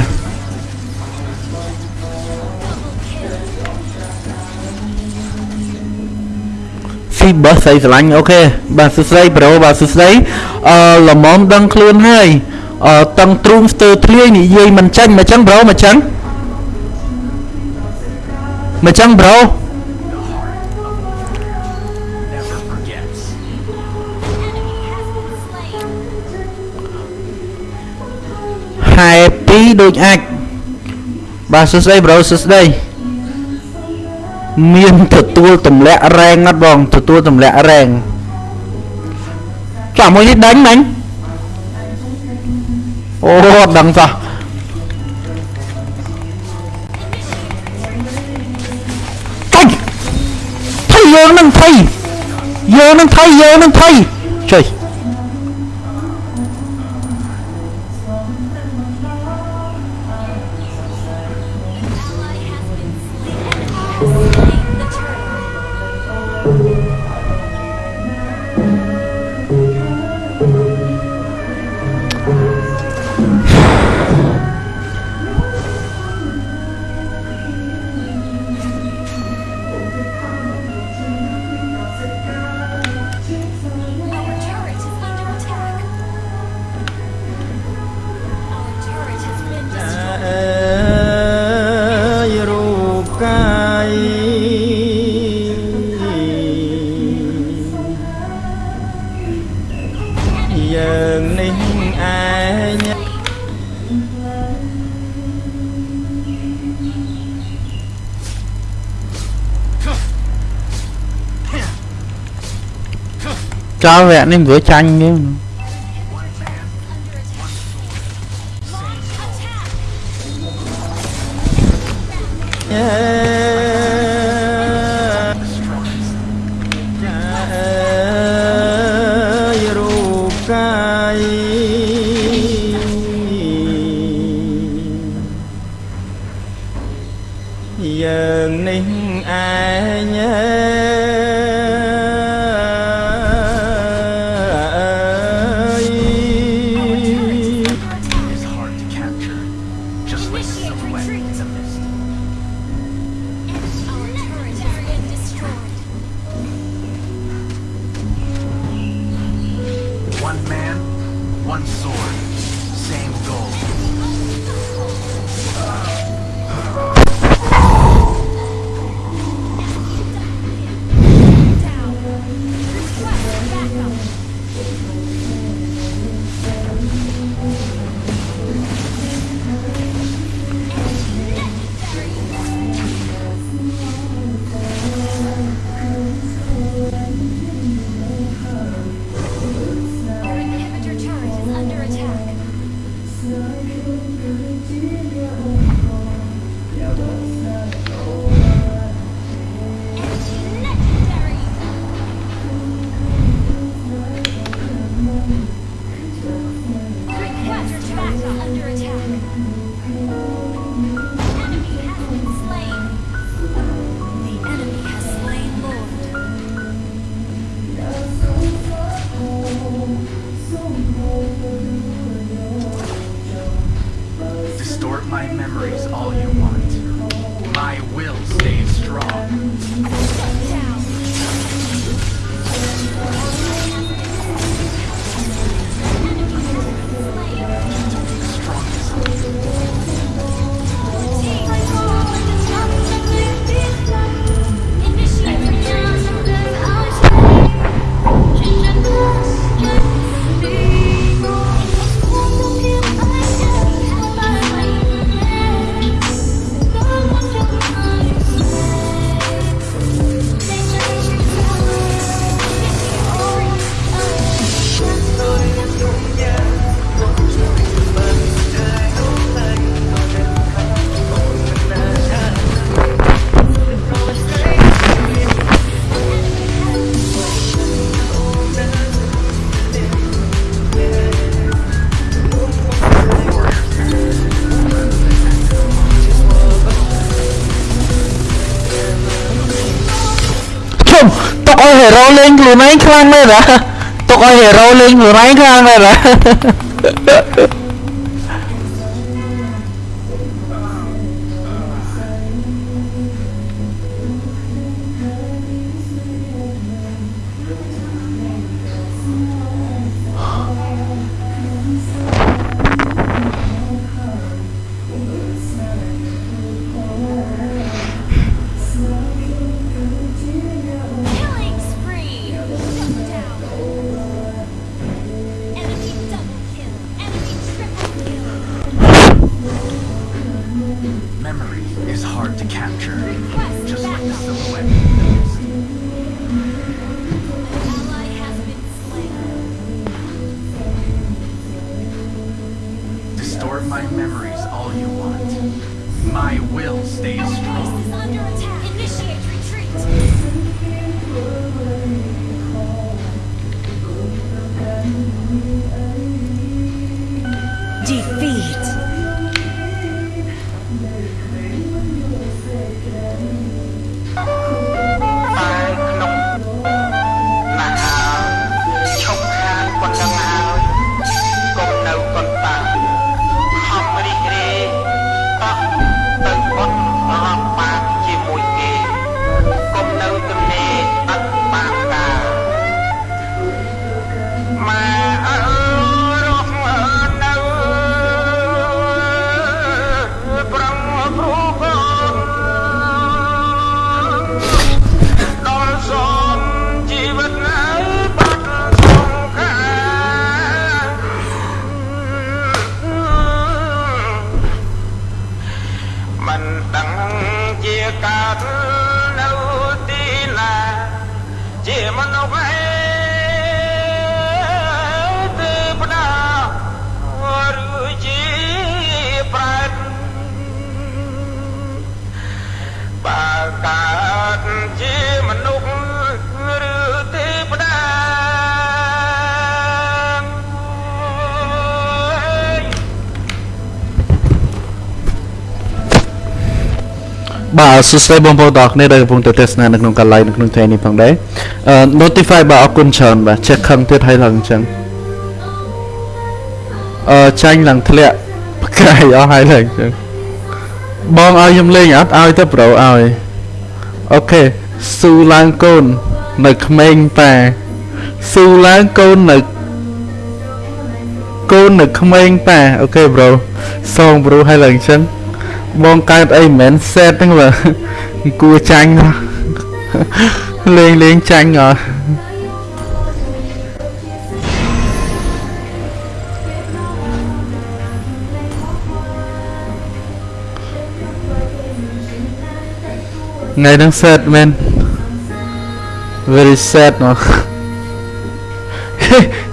Speaker 5: ស៊ីបឺស្អីស្រឡាញ់អូខេបាទសួស្ដីប្រូបាទសួស្ដីអឺល្មមដឹងខ្លួនហើយអឺតឹងទ្រូងស្ទើរធ្លាយនិយាយមិនចាញ់មកចឹងប្រូមកចឹងមកចឹងប្រូ ដូចអាចបាទសួស្ដីប្រូសួស្ដីមានទទួលទម្លាក់រែងអត់បងទទួលទម្លាក់រែងចាំមួយនេះដាញ់ដាញ់អូអត់ដឹងសោះថៃថៃយើងនឹងថៃយើងនឹងថៃយើងនឹងថៃ ចោលវគ្គនេះ
Speaker 2: ឲ្យហេរ៉ូលេងខ្លួនឯងខ្លាំងមែនហ៎ទុកឲ្យហេរ៉ូលេងខ្លួនឯងខ្លាំងមែនហ៎
Speaker 14: Killing
Speaker 15: បាទសួស្តីបងប្អូ
Speaker 2: នទាំងអស់គ្នាដែលកំពុងតែទស្សនានៅក្នុងការ live នៅក្នុងថ្ងៃនេះផងដែរអឺ notify បាទអរគុណច្រើនបាទ check ខឹងទៀតហើយឡើងអញ្ចឹងអឺចាញ់ឡើងធ្លាក់ផ្កាយអស់ហើយឡើងអញ្ចឹងបងឲ្យខ្ញុំលេងអត់ឲ្យទៅប្រូឲ្យអូខេស៊ូឡើងកូននៅក្មេងប៉ាស៊ូឡើងកូននៅកូននៅក្មេងប៉ាអូខេប្រូសងប្រូឲ្យឡើងអញ្ចឹង បងកើតអីមិនមែនសេតហ្នឹងបើគួរចាញ់ហ៎លេងលេងចាញ់អត់ថ្ងៃហ្នឹងសេតមែន very sad មក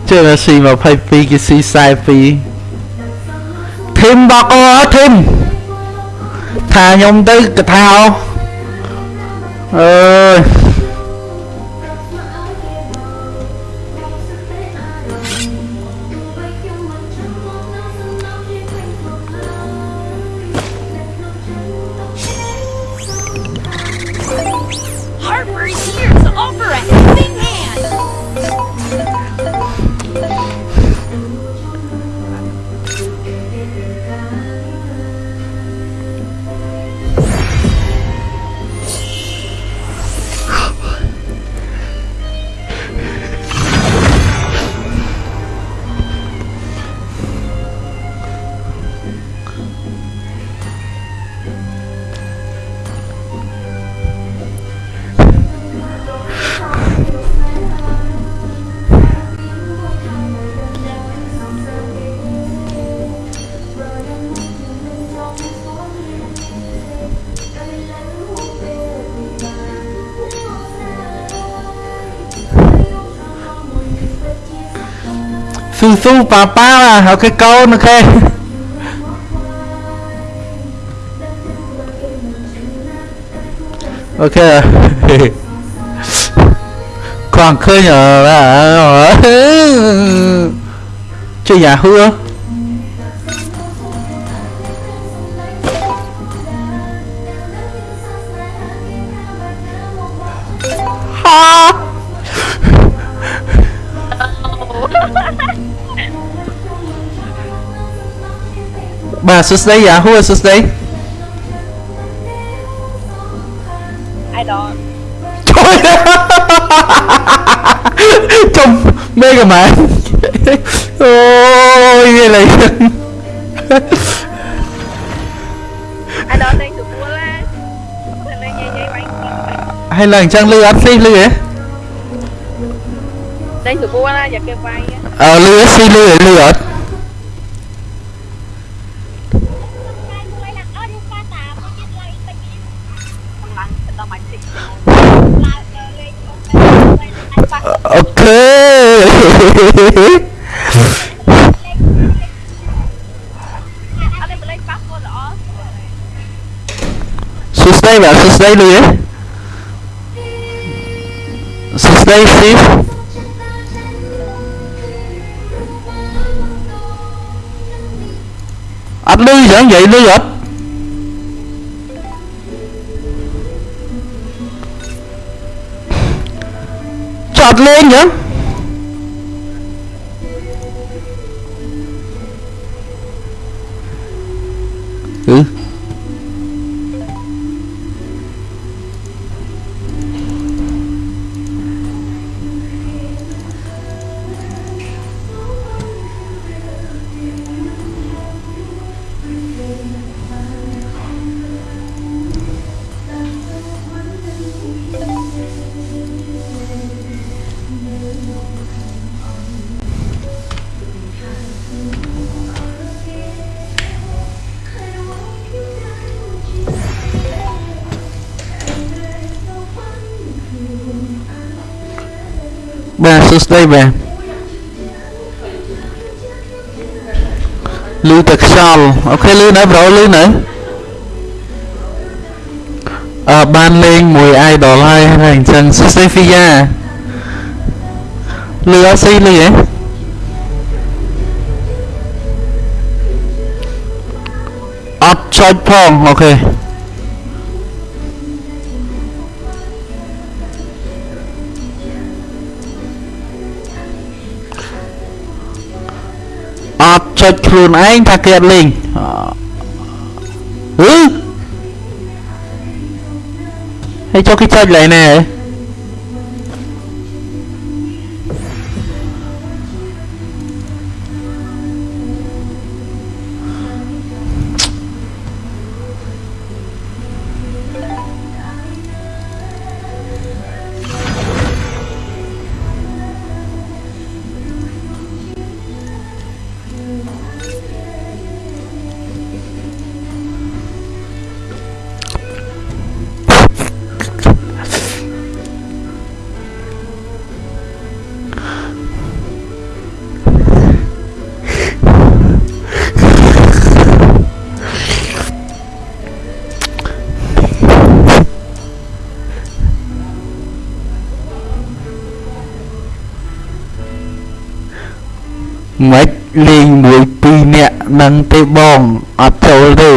Speaker 2: ជើងស៊ី22គេស៊ី42ធីមបកអូធីម ថាខ្ញុំទៅកថាអើយ ស៊ូស៊ូប៉ាប៉ាអូខេកូនអូខេអូខេគ្រាន់ឃើញអឺ បាទសួស្ដីយ៉ាហួសួស្ដី
Speaker 16: I don't
Speaker 2: ចំមេកាម៉ែអូយវាលេង
Speaker 16: I don't លេងសុពលណាតែលេងយាយយាយបាញ់
Speaker 2: ហើយឡើងអញ្ចឹងលឺអត់ស៊ីលឺហ៎
Speaker 16: លេងសុ
Speaker 2: ស្ដី
Speaker 16: បា
Speaker 2: ទសួស្ដីលឺហ៎សួស្ដីស៊ីអត់លឺអញ្ចឹងនិយាយលឺអត់ បាទសួស្ដីបាទលឺតែខ្យល់អូខេលឺនៅប្រូលឺនៅអឺបានលេងមួយ idol ហើយហើយអញ្ចឹងសួស្ដីហ្វីយ៉ាលឺអត់ស៊ីលឺហ៎អត់ចុចផងអូខេអត់ចុចខ្លួនឯងថាគេអត់លេងអហឺហើយចុចគេចុចឡើយណែហ៎ រនាក់នឹងទេបងអត់ចូលទេ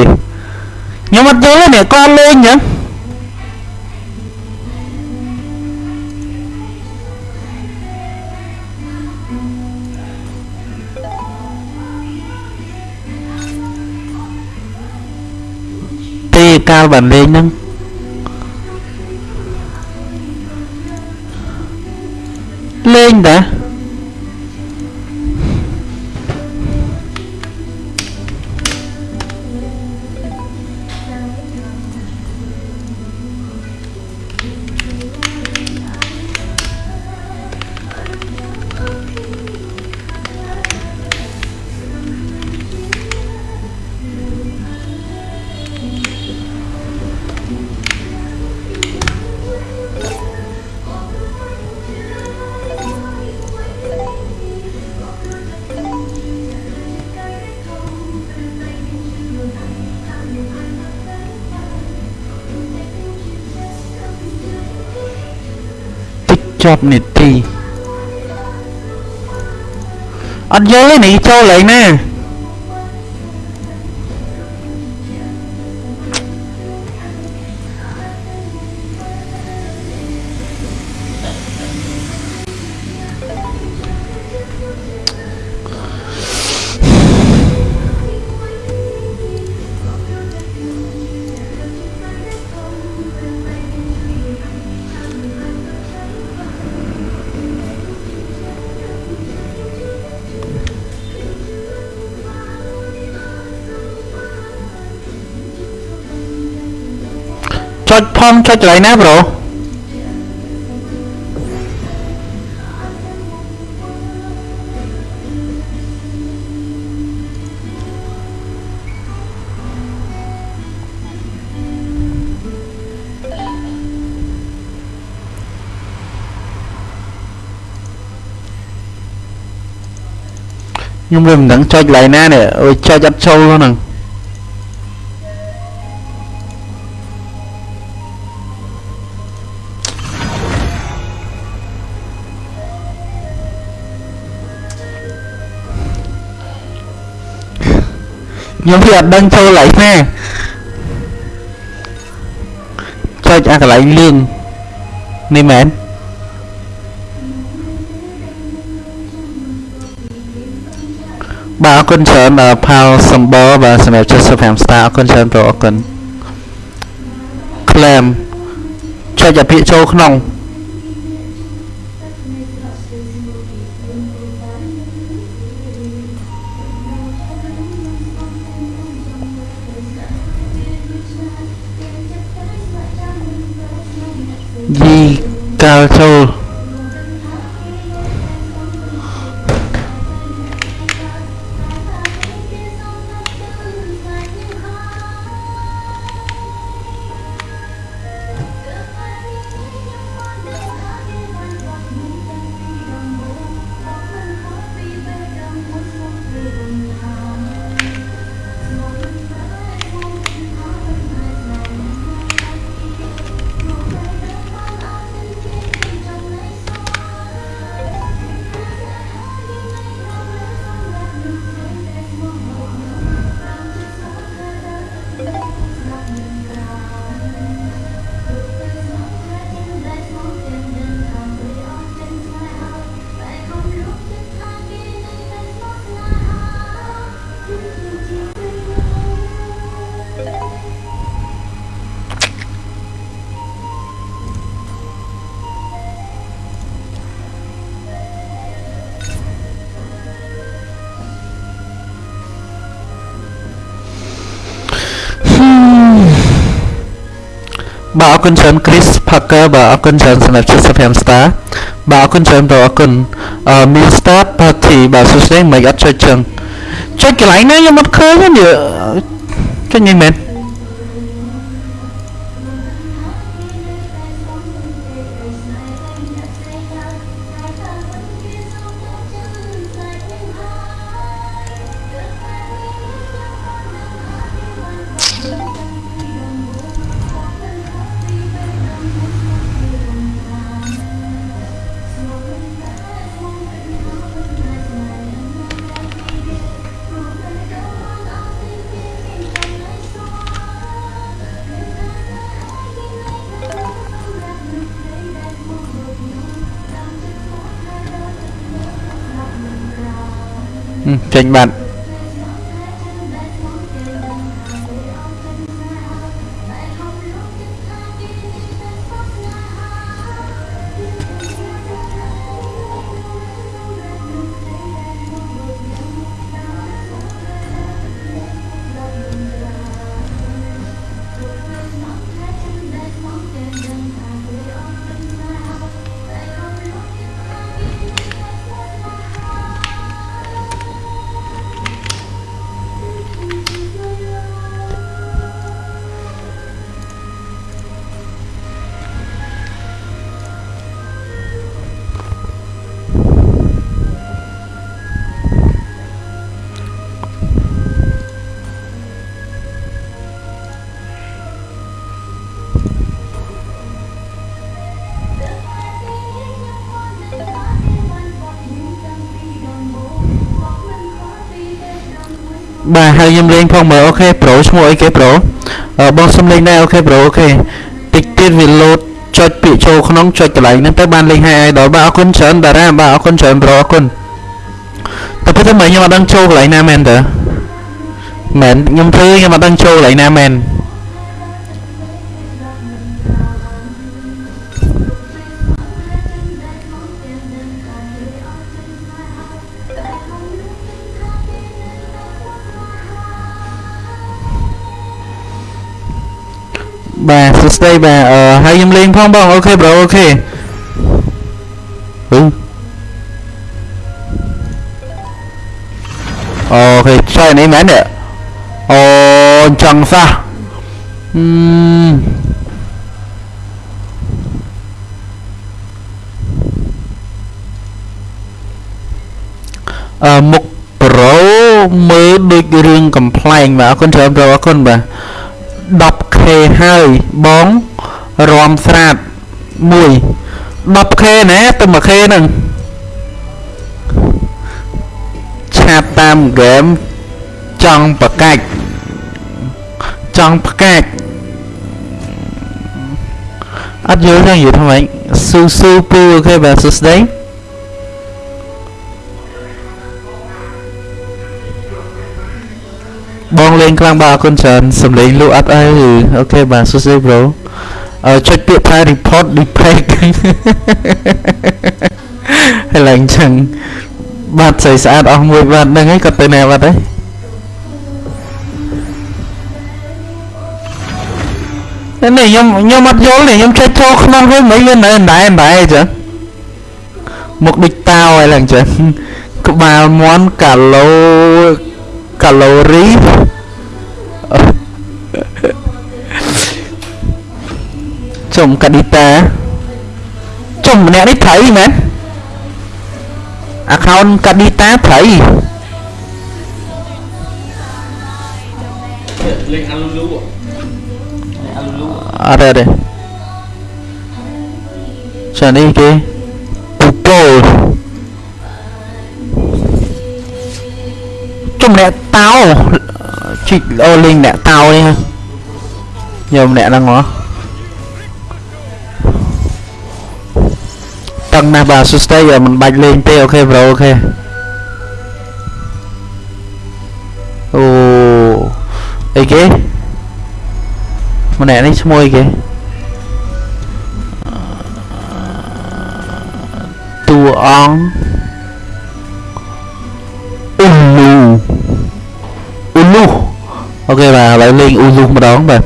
Speaker 2: ខ្ញុំអត់យល់ទេអ្នកគាត់លេងអញ្ចឹងទេកាលបានលេងហ្នឹងលេងតា ចប់នីតិអត់យល់ទេនេះចូលលេងណា ចុចផងចុចកន្លែងណាប្រូខ្ញុំមិនដឹងចុចកន្លែងណានេះអូយចុចអត់ចូលហ្នឹង ខ្ញុំវាអត់ដឹងចូលកន្លែងណាចុចអាកន្លែងលឿងនេះមែនបាទអរគុណច្រើនដល់ផាល់សំបរបាទសម្រាប់75 star អរគុណច្រើនប្រូអរគុណ claim ចុចអាពាក្យចូលក្នុង គុណច្រើន Chris Parker បាទអរគុណច្រើនសម្រាប់75 star បាទអរគុណច្រើនបងអរគុណអឺ Mr Party បាទសួស្តីមិនអត់ចុចចឹងចុចកន្លែងណាខ្ញុំអត់ឃើញទេនេះចុចនេះមែន ហឹមចេញ ហើយខ្ញុំលេងផងមើលអូខេប្រូឈ្មោះអីគេប្រូអឺបងសុំលេងដែរអូខេប្រូអូខេតិចទៀតវាលោតចុចពាក្យចូលក្នុងចុចកន្លែងហ្នឹងទៅបានលេងហើយ idol បាទអរគុណច្រើនតារាបាទអរគុណច្រើនប្រូអរគុណតែពិតទៅមើលខ្ញុំអត់ដឹងចូលកន្លែងណាមែនតើមែនខ្ញុំធ្វើខ្ញុំអត់ដឹងចូលកន្លែងណាមែន សួស្តីបាទអឺហើយខ្ញុំលេងផងបង OK bro OK ហឺ OK ចុយនេះមែនទេអូចង់សោះអឺអឺមុខប្រូមើលដូចរឿងកំ pl ែងបាទអរគុណច្រើន bro អរគុណបាទ 10k ហើយបងរំស្រាត1 10k ណាទៅ 1k ហ្នឹងឆាតតាមហ្គេមចង់ប្រកាច់ចង់ផ្កាច់អត់យល់ទេនិយាយថាម៉េចស៊ូស៊ូពូអូខេបាទសួស្តី បងលេងខ្លាំងបាទអរគុណច្រើនសំលេងលក់អត់អីអូខេបាទសួស្តី bro អឺចុចពាក្យថា report defect ហើយឡើងចឹងបាត់ស្អីស្អាតអស់មួយបាត់ហ្នឹងហើយគាត់ទៅណាបាត់ហើយនេះខ្ញុំខ្ញុំអត់យល់នេះខ្ញុំចេះចូលក្នុងវិញមិនវានៅណែណែអញ្ចឹងមុខដូចតាវហើយឡើងចឹងក្បាលមន់កាឡូ កាឡូរីចំកាឌីតាចំម្នាក់នេះត្រីមែន account កាឌីតាត្រី
Speaker 6: លេងអាលូលូអាលូលូ
Speaker 2: អត់ទេចានេះគេពូពោ លចំម្នាក់តោជីកអូលេងអ្នកតោនេះខ្ញុំម្នាក់ហ្នឹងហ៎តឹងណាស់បាទសួស្តីមិនបាច់លេងទេអូខេប្រូអូខេអូអីគេម្នាក់នេះឈ្មោះអីគេតួអង្គ អូខេបាទឥឡូវលេងអ៊ូលូម្ដងបាទ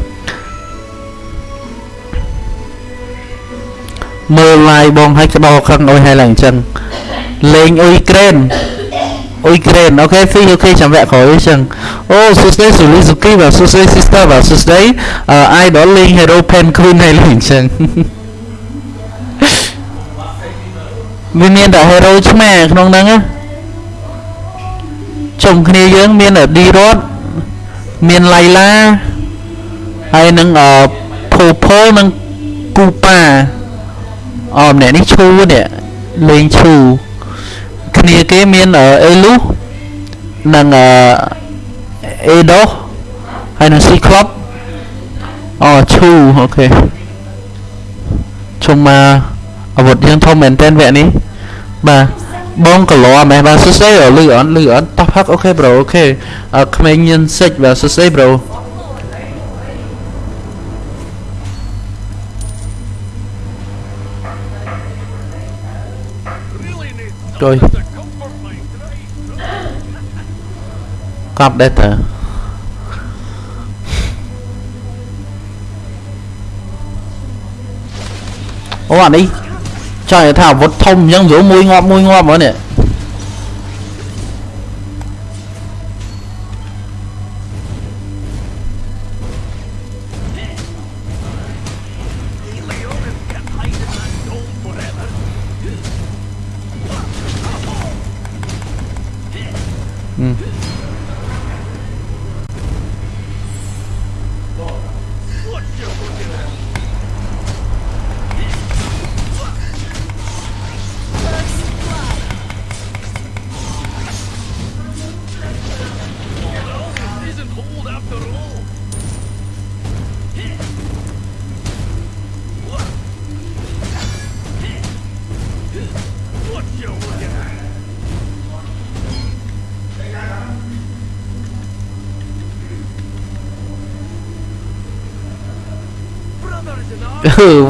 Speaker 2: មើល live បងឲ្យក្តោខឹងអុយហើយឡើងអញ្ចឹងលេងអ៊ុយក្រែនអ៊ុយក្រែនអូខេហ្វីអូខេចាំវគ្គក្រោយអញ្ចឹងអូសួស្តីសូលីសុគីបាទសួស្តី sister បាទសួស្តីអឺ idol លេង hero pen queen ហើយលេងអញ្ចឹងវាមានតែ hero ឆ្មាក្នុងហ្នឹងណាជុំគ្នាយើងមានឌីរ៉ត មានឡៃឡាហើយនឹងអឺភូភលនិងគូប៉ាអូម្នាក់នេះឈូនេះលេងឈូគ្នាគេមានអេលូនិងអអេដូហើយនឹងស៊ីក្លប់អូឈូអូខេជុំមកអាវុធយើងធំមែនតើវគ្គនេះបាទ បងកលោមែនបាទសួស្តីលឺអត់លឺអត់តោះផឹកអូខេប្រូអូខេអឺក្មេងញៀនសិចបាទសួស្តីប្រូចុយកប់ដែរតើអូអានេះ ចង់និយាយថាអាវុធធំអញ្ចឹងយល់មួយងាប់មួយងាប់ហ្មង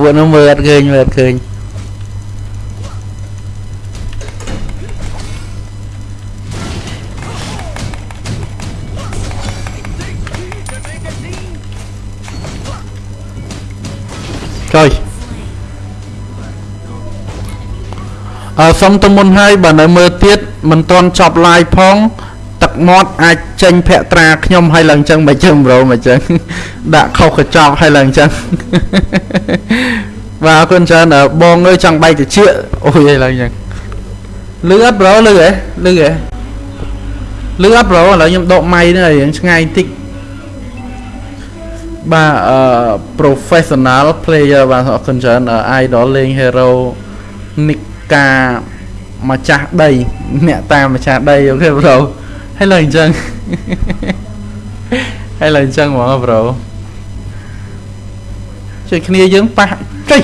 Speaker 2: ពួកនោះមើលអត់ឃើញមើលអត់ឃើញចុយអឺសុំទៅមុនហើយបើនៅមើលទៀតមិនទាន់ចប់ live ផង ទឹកមាត់អាចចេញភក្ត្រាខ្ញុំហើយឡើងចឹងមិនចឹងប្រូមិនចឹងដាក់ខុសកញ្ចក់ហើយឡើងចឹងបាទអរគុណច្រើនអឺបងអើយចង់បែកតិចអូយឯងឡើងចឹងលឺអត់ប្រូលឺហ៎លឺហ៎លឺអត់ប្រូឥឡូវខ្ញុំដកម៉ៃនេះឲ្យរៀងឆ្ងាយបន្តិចបាទអឺ professional player បាទអរគុណច្រើនអឺ idol លេង hero និកាម្ចាស់ដីអ្នកតាមម្ចាស់ដីអូខេប្រូ ហើយឡើយអញ្ចឹងហើយឡើយអញ្ចឹងហ្មងប្រូជួយគ្នាយើងប៉ះចុ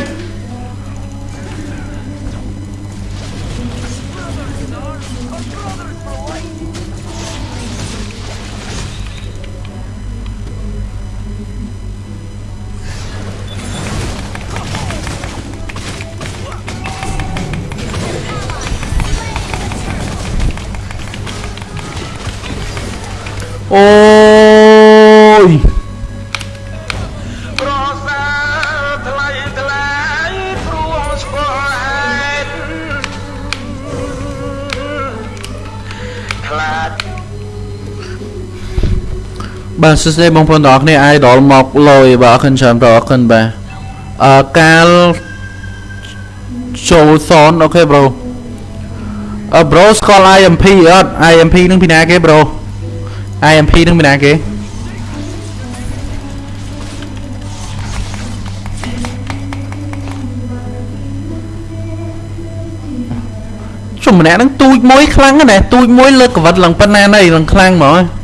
Speaker 14: បា
Speaker 2: ទសួស្តីបងប្អូនទាំងអស់គ្នា idol មកលយបាទអរគុណច្រើនបងអរគុណបាទអឺកាលចូលសនអូខេប្រូអឺប្រូស្គាល់ IMP អត់ IMP នឹងពីណាគេប្រូ IMP នឹងពីណាគេជុំម្នាក់ហ្នឹងទូចមួយខ្លាំងណាស់ទូចមួយលើកកវិតឡើងប៉ុណ្ណាណីឡើងខ្លាំងហ្មង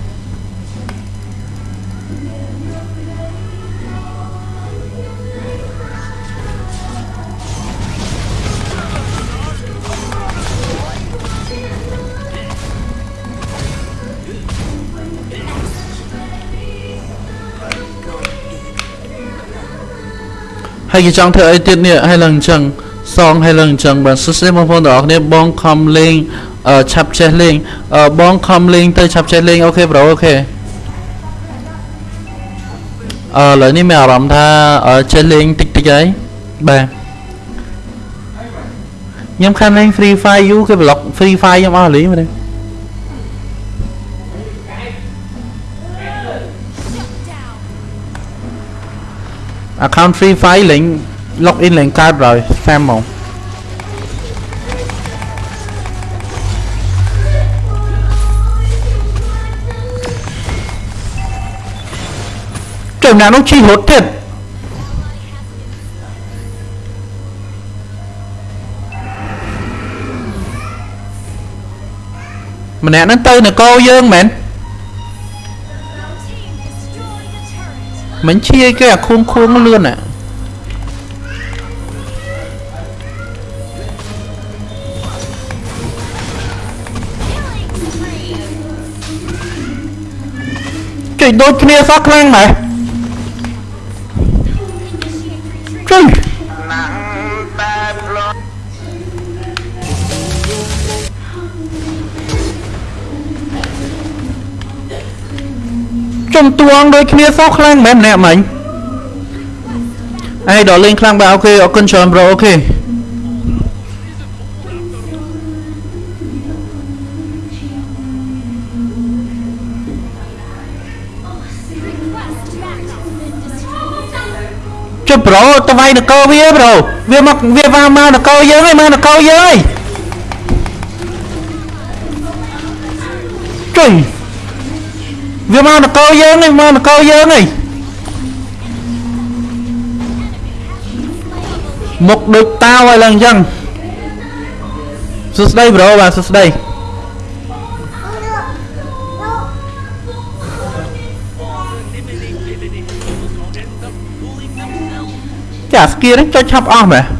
Speaker 2: ហើយគេចង់ធ្វើអីទៀតនេះហើយឡើងអញ្ចឹងសងហើយឡើងអញ្ចឹងបាទសួស្តីបងប្អូនទាំងអស់គ្នាបងខំលេងអឺឆាប់ចេះលេងអឺបងខំលេងទៅឆាប់ចេះលេងអូខេប្រូអូខេអឺឥឡូវនេះមានអារម្មណ៍ថាអឺចេះលេងតិចតិចហើយបាទខ្ញុំខានលេង Free Fire យូរគេ block Free Fire ខ្ញុំអស់លីមែនទេ account free file លេង log in លេងកើត rồi spam ហ្មងចុះណានោះជីរត់ទៀតម្នាក់ហ្មែនមិនឈៀគេអាខួងខួងលឿនអាគេដូចគ្នាសោះខ្លាំងម៉េះជួយ
Speaker 14: ណាំ
Speaker 2: ចំទួងដូចគ្នាសោះខ្លាំងមែនម្នាក់មិញអេដល់លេងខ្លាំងបាទអូខេអរគុណច្រើនប្រូអូខេចុះប្រូទៅវាយនគរវាប្រូវាមកវាវាមកនគរយើងហើយមកនគរយើងហើយចុយ វាមកនគរយើងហើយមកនគរយើងហើយមុខដូចតាវហើយឡើងអញ្ចឹងសួស្ដីប្រូបាទសួស្ដីចាស្គីនេះចុចឆាប់អស់មែន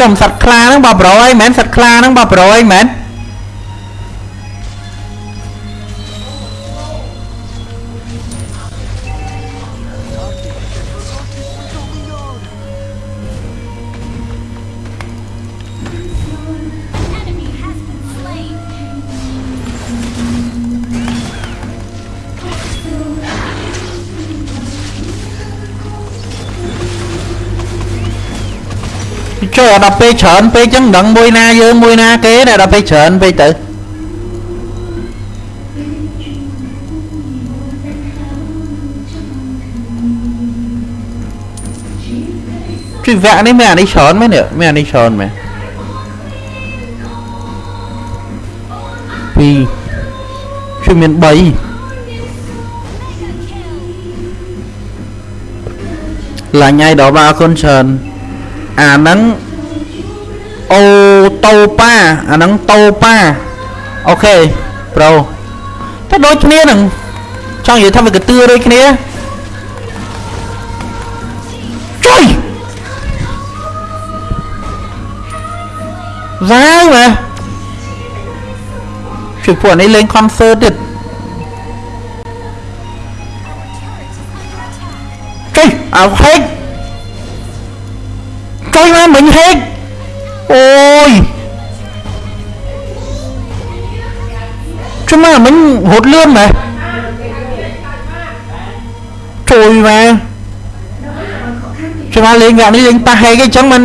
Speaker 2: ចំសត្វខ្លាហ្នឹងបើប្រយមែនសត្វខ្លាហ្នឹងបើប្រយមែន ចូលដល់ពេលច្រើនពេកចឹងមិនដឹងមួយណាយើងមួយណាគេតែដល់ពេលច្រើនពេកទៅជីវៈនេះមានអានេះច្រើនមែននេះមានអានេះច្រើនមែនពីរជួយមាន3ឡាញ់ឲ្យដល់បាទ អរគុណច្រើនអាហ្នឹងអូតូប៉ាអាហ្នឹងតូប៉ាអូខេប្រូតែដូចគ្នានឹងចង់និយាយថាវាកទឿដូចគ្នាជួយហ្សាវម៉ែជួយពួកនេះលេង concert ទៀតជួយអោហេក ជួយមកមិញហេកអូយជួយមកមិញរត់លឿនម៉ែជួយមកជួយមកលេងយ៉ាងនេះលេងប៉ះហេកអញ្ចឹងមិ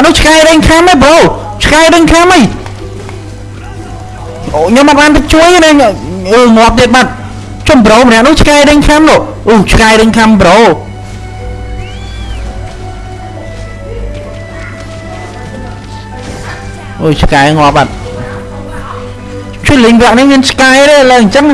Speaker 2: ចំប្រូម្នាក់នោះឆ្កែដេញខាំហ៎ប្រូឆ្កែដេញខាំហីអូខ្ញុំអត់បានទៅជួយទេអឺងាប់ទៀតបាត់ចំប្រូម្នាក់នោះឆ្កែដេញខាំនោះអូឆ្កែដេញខាំប្រូអូយឆ្កែងាប់បាត់ជួយលេងវគ្គនេះមានឆ្កែទេឡើយអញ្ចឹង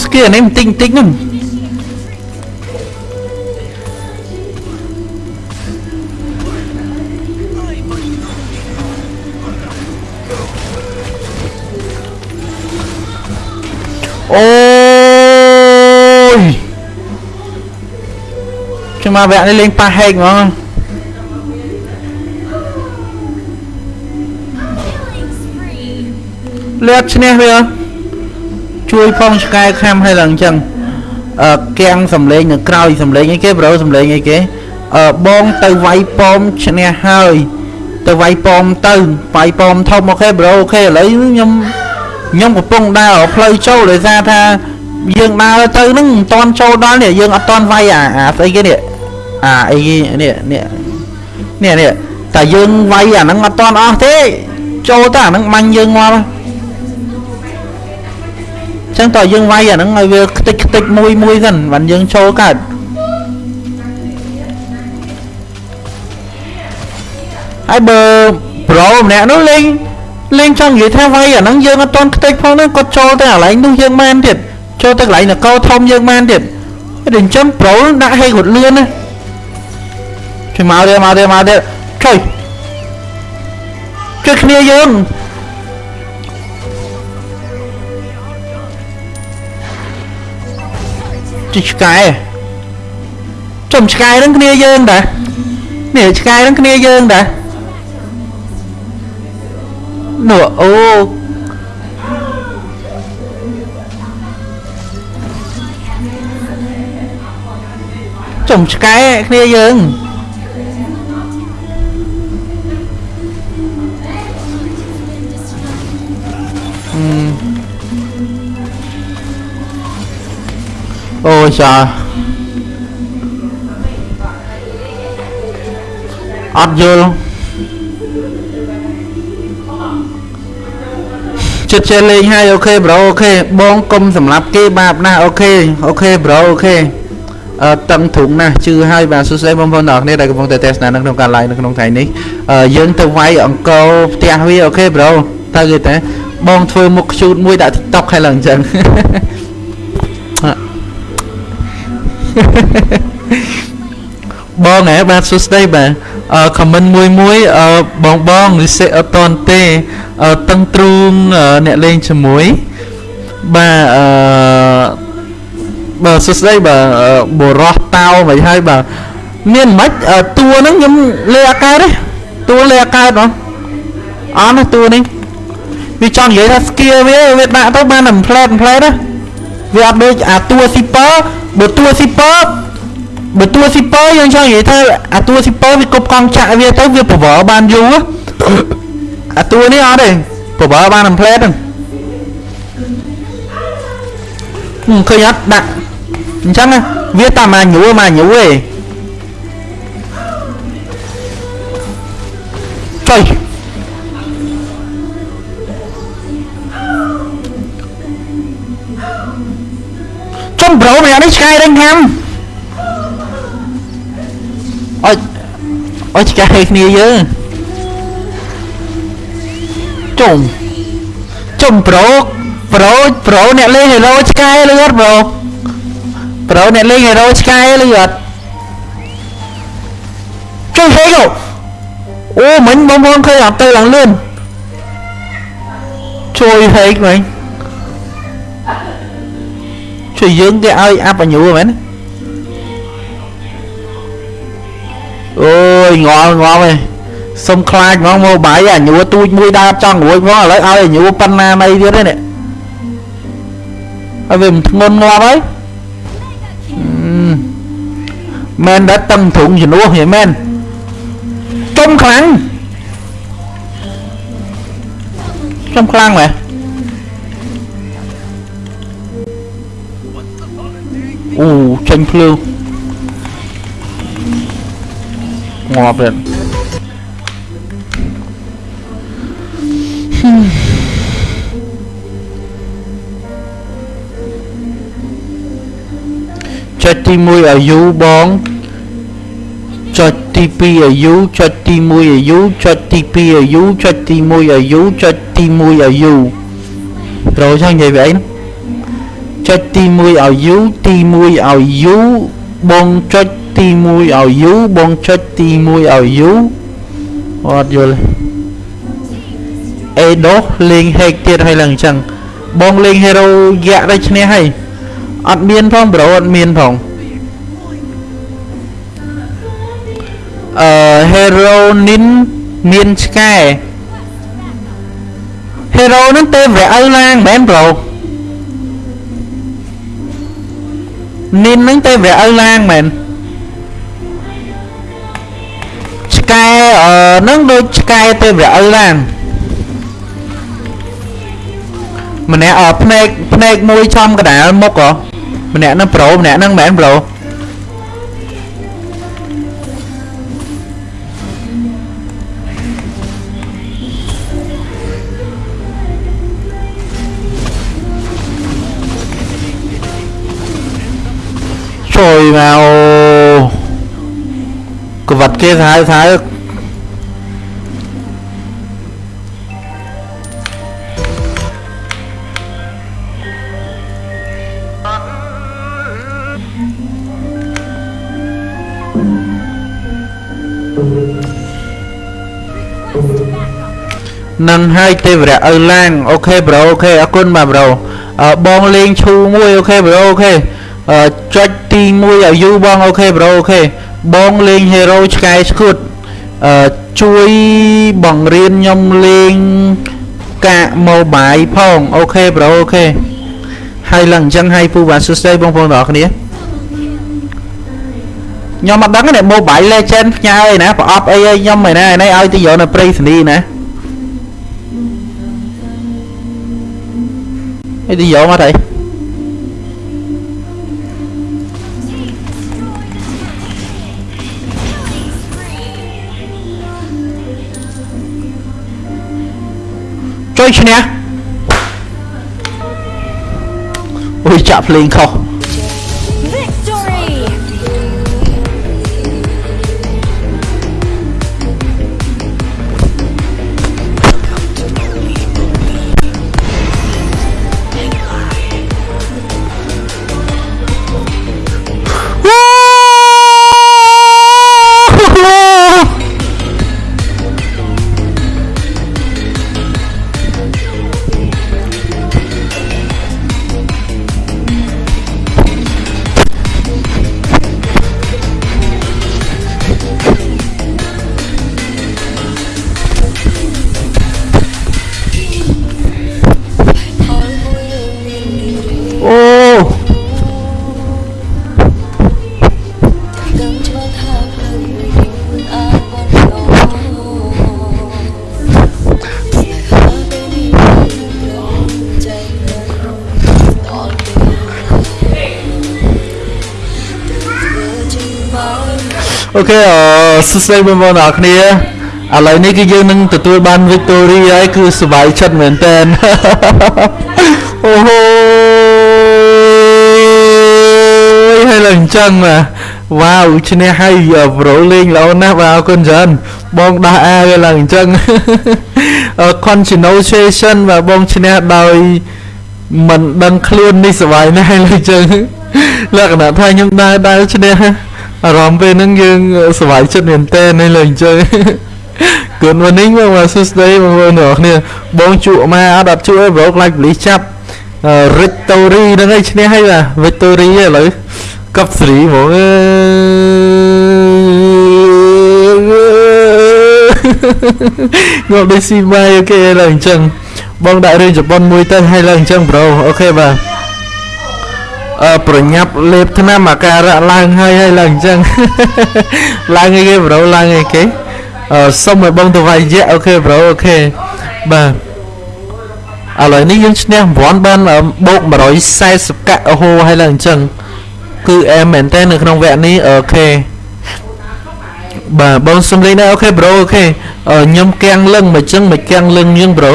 Speaker 2: ចំស្គីអានេះបន្តិចបន្តិចហ្នឹងអូយខ្ញុំ ជួយផងឆ្កែខាំឲ្យឡើងអញ្ចឹងអឺគាំងសំលេងនៅក្រោយសំលេងអីគេប្រូសំលេងអីគេអឺបងទៅវាយប៉មឈ្នះហើយទៅវាយប៉មទៅវាយប៉មធំអូខេប្រូអូខេឥឡូវខ្ញុំខ្ញុំកំពុងដើរផ្លូវចូលដោយសារថាយើងដើរទៅហ្នឹងមិនតាន់ចូលដល់នេះយើងអត់តាន់វាយអាអាស្អីគេនេះអាអីគេនេះនេះនេះនេះតែយើងវាយអាហ្នឹងអត់តាន់អស់ទេចូលទៅអាហ្នឹងបាញ់យើងងាប់ ចឹងតើយើងវាយអាហ្នឹងឲ្យវាខ្ទេចខ្ទេចមួយមួយសិនបានយើងចូលកើតហើយបើប្រូម្នាក់នោះលេងលេងចង់និយាយថាវាយអាហ្នឹងយើងអត់តន់ខ្ទេចផងហ្នឹងគាត់ចូលទៅកន្លែងនោះយើងមែនទៀតចូលទៅកន្លែងនគរធំយើងមែនទៀតតែអញ្ចឹងប្រូដាក់ហេគាត់លឿនណាជួយមកទៀតមកទៀតមកទៀតជួយជួយគ្នាយើង ជួយឆ្កែចំឆ្កែនឹងគ្នាយើងតានេះឆ្កែនឹងគ្នាយើងតានោះអូចំឆ្កែគ្នាយើង អូចាអត់យល់ចិត្តចេះលេងហើយអូខេប្រូអូខេបងកុំសម្រាប់គេបាបណាស់ OK OK bro OK អឺតឹងធុងណាស់ជឿហើយបាទសួស្តីបងប្អូនទាំងអស់គ្នាដែលកំពុងតែទស្សនានៅក្នុងការ live នៅក្នុងថ្ងៃនេះអឺយើងទៅវាយអង្គរផ្ទះវា OK bro ទៅគេតែបងធ្វើមុខខ្ជូតមួយដាក់ TikTok ហើយឡើងអញ្ចឹង បងហ៎បាទសួស្តីបាទអឺ comment មួយមួយអឺបងបងនិសិអត់តន់ទេអឺតឹងទ្រូងអឺអ្នកលេងជាមួយបាទអឺបាទសួស្តីបាទអឺបរោះតោមិនហើយបាទមានមិនអឺតួហ្នឹងខ្ញុំលេអាកើតទេតួលេអាកើតហ៎អត់ណាតួនេះវាចង់និយាយថា skill វាវាដាក់ទៅបានតែផ្លែតផ្លែតណាវាអត់ដូចអាតួ super បើតួ super បើតួ super យើងចង់និយាយថាអាតួ super វាគប់កង់ចាក់វាទៅវាប្រវល់បានយូរអាតួនេះអត់ទេប្រវល់បានតែផ្លែតហ្នឹងខ្ញុំឃើញអត់ដាក់អញ្ចឹងណាវាតែមកញួរមកញួរឯងចុយ ប្រូម្នាក់នេះឆ្កែរឹងខាំអុយអុយឆ្កែគ្នាយើងចុំចំប្រូប្រូប្រូអ្នកលេងហេរ៉ូឆ្កែលឺអត់ប្រូប្រូអ្នកលេងហេរ៉ូឆ្កែលឺអត់ជួយហេកអូមិញបងប្អូនឃើញអត់ទៅឡើងលឿនជួយហេកមិញ ជួយយើងគេឲ្យអាប់អញូមែនអូយងល់ងល់ឯងសុំខ្លាចហ្មងមកបាយអញូទូចមួយដើរចង់រួចហ្មងឥឡូវឲ្យអញូប៉ុណ្ណាណៃទៀតទេនេះហើយវាមិនធ្ងន់ងាប់ហើយមែនដែរតឹងធុងជំនួសហីមែនចុំខ្លាំងចុំខ្លាំងមែន អូចេញភ្លើងងាប់ទៀតចុចទី1ឲ្យយូបងចុចទី2ឲ្យយូចុចទី1ឲ្យយូចុចទី2ឲ្យយូ ចុចទី1ឲ្យយូចុចទី1ឲ្យយូប្រូចឹងនិយាយវាអីចុចទី1ឲ្យយូទី1ឲ្យយូបងចុចទី1ឲ្យយូបងចុចទី1ឲ្យយូអត់យល់អេដោលេងហេកទៀតហើយឡើងអញ្ចឹងបងលេងហេរ៉ូយ៉ាក់ដែរឈ្នះហើយអត់មានផងប្រូអត់មានផងអឺ hero nin មានឆ្កែ hero ហ្នឹងទេវរៈឪឡាងមែនប្រូ nin ហ្នឹងទេវរៈឪឡាងមែនឆ្កែអឺហ្នឹងដូចឆ្កែទេវរៈឪឡាងម្នាក់អភ្នែកភ្នែកមួយចំកដាលមុខហ៎ម្នាក់ហ្នឹងប្រូម្នាក់ហ្នឹងមែនប្រូ ជួយមកកវត្តគេថាថានឹងហើយទេវរៈឪឡាងអូខេប្រូអូខេអរ គុណបាទប្រូអឺបងលេងឈូមួយអូខេប្រូអូខេអឺចុចទី1ឲ្យយូរបង OK bro OK បងលេង hero ឆ្កែស្គួតអឺជួយបង្រៀនខ្ញុំលេងកាក mobile ផង OK bro OK ហើយឡើងអញ្ចឹងហើយពូបាទសួស្តីបងប្អូនទាំងអស់គ្នាខ្ញុំអត់ដឹងទេ Mobile Legend ផ្ញើឯណាប្រអប់អីឲ្យខ្ញុំឯណាឯនេះឲ្យទៅយកនៅព្រៃសនីណាឲ្យទៅយកមកទៅ ឈ្នះអូយចាក់ភ្លេងខុស អូខេអឺសួស្តីបងប្អូនទាំងអស់គ្នាឥឡូវនេះគឺយើងនឹងទទួលបាន victory ហើយគឺសប្បាយចិត្តមែនតើអូហូយហើយឡើងអញ្ចឹងបាទវ៉ាវឈ្នះហើយប្រូលេងល្អណាស់បាទអរគុណច្រើនបងដោះអាវាឡើងអញ្ចឹងអឺ continuation បាទបងឈ្នះដោយមិនដឹងខ្លួននេះសប្បាយណាស់ហើយឡើងអញ្ចឹងលក្ខណៈថាខ្ញុំដើរដើរឈ្នះ អារម្មណ៍ពេលហ្នឹងយើងសប្បាយចិត្តមែនតើនេះឡើងអញ្ចឹង Good morning បងបាទសួស្តីបងប្អូនទាំងអស់គ្នាបងជក់មកអត់អត់ជក់អីប្រូខ្លាចបលីសចាប់ Victory ហ្នឹងឯងឈ្នះហើយបាទ Victory ឥឡូវកប់ស្រីហ្មងអើយងដូចស៊ីម៉ៃអូខេឡើយអញ្ចឹងបងដាក់រឿងជប៉ុនមួយទៅហើយឡើយអញ្ចឹងប្រូអូខេបាទអឺ ប្រញាប់លេបថ្នាំអាការៈឡើងហើយហើយឡើងអញ្ចឹងឡើងអីគេ bro ឡើងអីគេអឺសុំឲ្យបងទៅវាយយៈ OK bro OK បាទឥឡូវនេះយើងឈ្នះរង្វាន់បានអឺបូក140កាក់អូហូហើយឡើងអញ្ចឹងគឺអែមមែនតើនៅក្នុងវគ្គនេះ OK បាទបងសុំលេងដែរ OK bro OK អឺខ្ញុំគាំងលឹងមកអញ្ចឹងមកគាំងលឹងយើង bro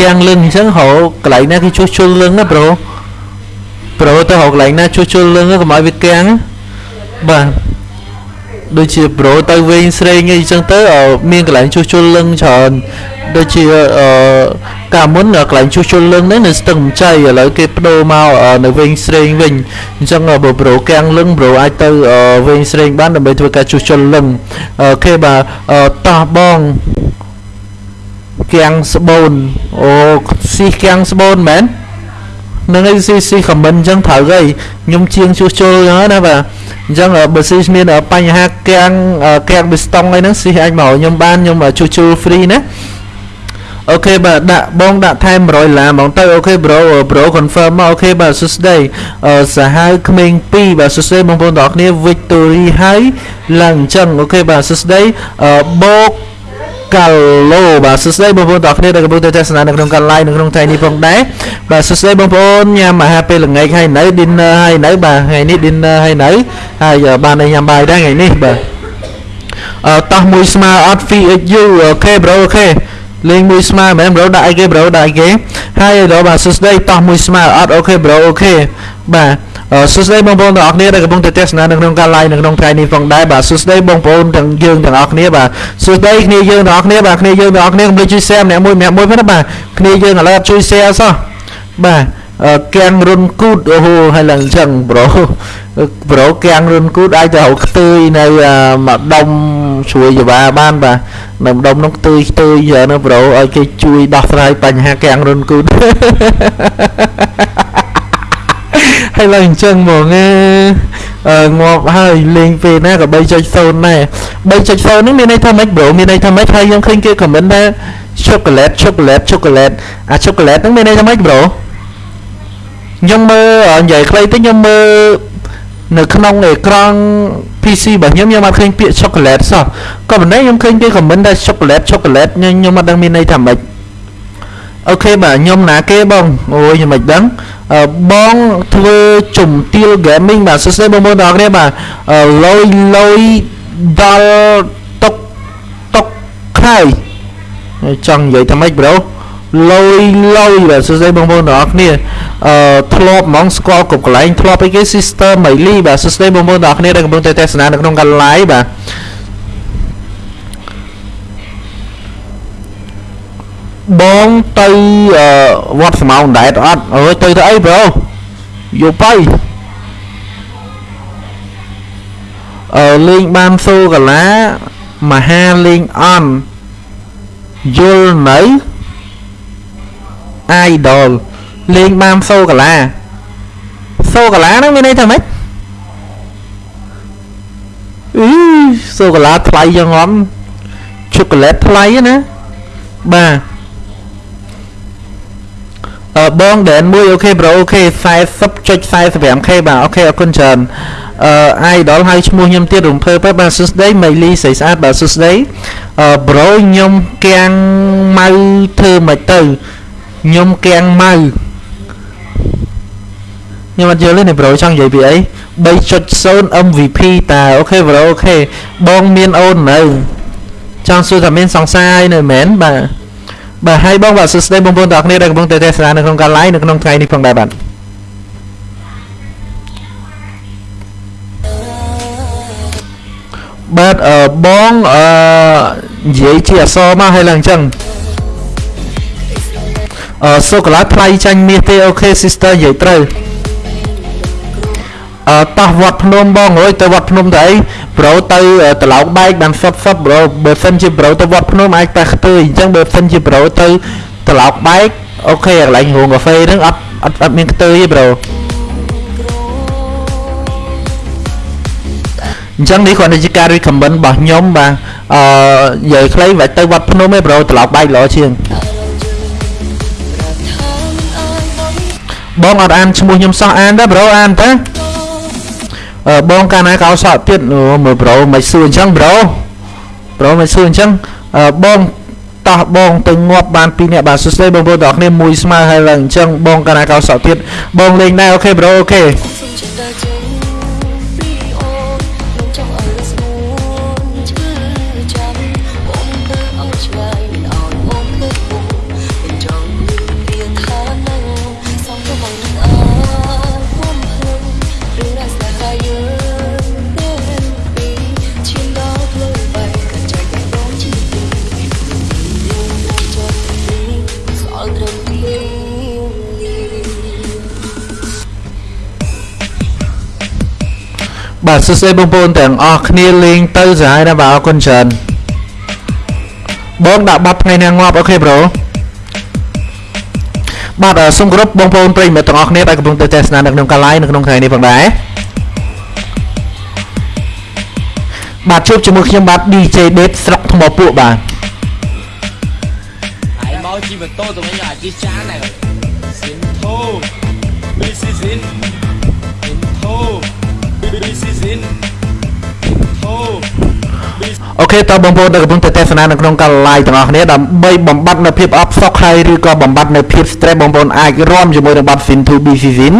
Speaker 2: គាំងលឹងអញ្ចឹងហៅកន្លែងណាគេជួសជុលលឹងណាប្រូ ប្រូទៅហៅកន្លែងណាជួសជុលលឹងកុំឲ្យវាគាំងបាទដូចជាប្រូទៅវិញស្រេងអីចឹងទៅអឺមានកន្លែងជួសជុលលឹងច្រើនដូចជាអឺកាលមុនកន្លែងជួសជុលលឹងនេះនៅស្ទឹងមជ័យឥឡូវគេបដូរមកអឺនៅវិញស្រេងវិញអញ្ចឹងបើប្រូកាំងលឹងប្រូអាចទៅអឺវិញស្រេងបានដើម្បីធ្វើការជួសជុលលឹងអូខេបាទអឺតោះបងកាំងស្បូនអូ sis កាំងស្បូនមែន នឹងឯងស៊ីស៊ីខមមិនអញ្ចឹងត្រូវហើយខ្ញុំជាងជួសជុលអញ្ចឹងណាបាទអញ្ចឹងបើ sis មានបញ្ហាកាំងកាំងប៊ីស្តុងអីហ្នឹង sis អាចមកខ្ញុំបានខ្ញុំជួសជុល free ណា OK បាទដាក់បងដាក់ថែម100ដុល្លារហ្មងទៅអូខេប្រូប្រូ confirm មកអូខេបាទសួស្តីអឺសាហាវក្មេង2បាទសួស្តីបងប្អូនទាំងអស់គ្នា victory ហើយឡើងអញ្ចឹង OK បាទសួស្តីអឺបូក កាឡូបាទសួស្តីបងប្អូនទាំងអស់គ្នាដែលកំពុងតែទស្សនានៅក្នុងការ live នៅក្នុងថ្ងៃនេះផងដែរបាទសួស្តីបងប្អូនញ៉ាំអាហារពេលល្ងាចហើយនៅ dinner ហើយនៅបាទថ្ងៃនេះ dinner ហើយនៅហើយបានញ៉ាំបាយដែរថ្ងៃនេះបាទអឺតោះមួយស្មើអត់ VHU OK bro OK លេងមួយស្មើមែន bro ដាក់អីគេ bro ដាក់អីគេហើយឥឡូវបាទសួស្តីតោះមួយស្មើអត់ OK bro OKបាទអឺសួស្តីបងប្អូនទាំងអស់គ្នាដែលកំពុងតែទស្សនានៅក្នុងការ live នៅក្នុងថ្ងៃនេះផងដែរបាទសួស្តីបងប្អូនទាំងយើងទាំងអស់គ្នាបាទសួស្តីគ្នាយើងទាំងអស់គ្នាបាទគ្នាយើងទាំងអស់គ្នាកុំភ្លេចជួយ share ម្នាក់មួយម្នាក់មួយផងណាបាទគ្នាយើងឥឡូវអត់ជួយ share សោះបាទអឺកាំងរុនគូតអូហូហើយឡើងអញ្ចឹងប្រូ ប្រូកាំងរុនគូតអាចទៅរកខ្ទួយនៅអាម្ដុំជួយយបាបានបាទនៅម្ដុំនោះខ្ទួយខ្ទួយច្រើនណាប្រូឲ្យគេជួយដោះស្រាយបញ្ហាកាំងរុនគូតហើយឡើងអញ្ចឹងហ្មងអឺងាប់ហើយលេងពេលណាក៏3.0ដែរ3.0ហ្នឹងមានន័យថាម៉េចប្រូមានន័យថាម៉េចហើយខ្ញុំឃើញគេខមមិនថា chocolate chocolate chocolate អា chocolate ហ្នឹងមានន័យថាម៉េចប្រូខ្ញុំមើលនិយាយខ្លីទៅខ្ញុំមើល នៅក្នុងអេក្រង់ PC របស់ខ្ញុំខ្ញុំអត់ឃើញពាក្យ chocolate សោះក៏ប៉ុន្តែខ្ញុំឃើញគេ comment ថា chocolate chocolate ខ្ញុំខ្ញុំអត់ដឹងមានន័យថាម៉េចអូខេបាទខ្ញុំណាគេបងអូយខ្ញុំមិនដឹងអឺបងធ្វើជំទាវ gaming បាទសួស្តីបងប្អូនទាំងអស់គ្នាបាទអឺលុយលុយដល់តុកតុកខើយចង់និយាយថាម៉េចប្រូ លុយលុយបាទសួស្តីបងប្អូនទាំងអស់គ្នាអឺធ្លាប់ហ្មងស្គាល់គ្រប់កន្លែងធ្លាប់អីគេ sister Miley បាទសួស្តីបងប្អូនទាំងអស់គ្នាដែលកំពុងតែទស្សនានៅក្នុងការ live បាទបងទៅអឺវត្តស្មោងដែរអត់អើយទៅទៅអីប្រូយកបៃអឺលេងបានសូកាឡាមហាលេងអន់យល់នៅ idol លេងបានសូកាឡាសូកាឡាហ្នឹងមានន័យថាម៉េចអឺសូកាឡាថ្លៃយ៉ាងងំជូកូឡេតថ្លៃណាបាទអឺបងដែនមួយអូខេប្រូអូខេ 40.45k បាទអូខេអរគុណច្រើនអឺ idol ហៅឈ្មោះខ្ញុំទៀតរំភើបបាទសួស្ដីមីលីស្រីស្អាតបាទសួស្ដីអឺ bro ខ្ញុំកាំងម៉ៅធ្វើមិនទៅខ្ញុំកាំងម៉ៅខ្ញុំអត់យល់ទេនេះ bro ចង់និយាយពីអី3.0 MVP តា OK bro OK បងមានអូននៅចង់សួរថាមានសង្សារអីនៅមែនបាទបាទហើយបងបាទសួស្តីបងប្អូនទាំងអស់គ្នាដែលកំពុងតែទស្សនានៅក្នុងការ live នៅក្នុងថ្ងៃនេះផងដែរបាទបាទអឺបងអឺនិយាយជាអក្សរមកហើយឡើងអញ្ចឹងអឺ សូកូឡាថ្លៃចាញ់មាសទេ OK sister និយាយត្រូវអឺតោះវត្តភ្នំបងអើយទៅវត្តភ្នំទៅអីប្រូទៅត្រឡោកបែកបានសពសពប្រូបើសិនជាប្រូទៅវត្តភ្នំអាចតែខ្ទើអញ្ចឹងបើសិនជាប្រូទៅត្រឡោកបែកអូខេកន្លែងរោងកាហ្វេហ្នឹងអត់អត់អត់មានខ្ទើទេប្រូអញ្ចឹងនេះគ្រាន់តែជាការ recommend របស់ខ្ញុំបាទអឺនិយាយខ្លីមិនទៅវត្តភ្នំទេប្រូត្រឡោកបែកល្អជាង បងអត់អានឈ្មោះខ្ញុំសោះអានទេប្រូអានទេអឺបងកាលណាកោសក់ទៀតមើលប្រូមិនសួរអញ្ចឹងប្រូប្រូមិនសួរអញ្ចឹងអឺបងតោះបងទៅងាប់បានពីរអ្នកបាទសួស្ដីបងប្អូនទាំងអស់គ្នាមួយស្មើហើយឡើងអញ្ចឹងបងកាលណាកោសក់ទៀតបងលេងដែរអូខេប្រូអូខេ បាទសួស្តីបងប្អូនទាំងអស់គ្នាលេងទៅសាហាវណាស់បាទអរគុណច្រើនបងដាក់បាត់ថ្ងៃណាងាប់អូខេប្រូបាទសូមគោរពបងប្អូនប្រិយមិត្តទាំងអស់គ្នាដែលកំពុងទៅទស្សនានៅក្នុងការ live នៅក្នុងថ្ងៃនេះផងដែរបាទជួបជាមួយខ្ញុំបាទ DJ Date ស្រុកថ្មពួកបាទ
Speaker 10: ហើយមកជីម៉ូតូទៅវិញអាចជិះចានដែរ
Speaker 2: OK តើបងប្អូនដែលកំពុងតែទស្សនានៅក្នុងការ live ទាំងអស់គ្នាដើម្បីបំបត្តិនៅភាពអបសុខហើយឬក៏បំបត្តិនៅភាព stress បងប្អូនអាចរួមជាមួយនឹងបទ Sin to be season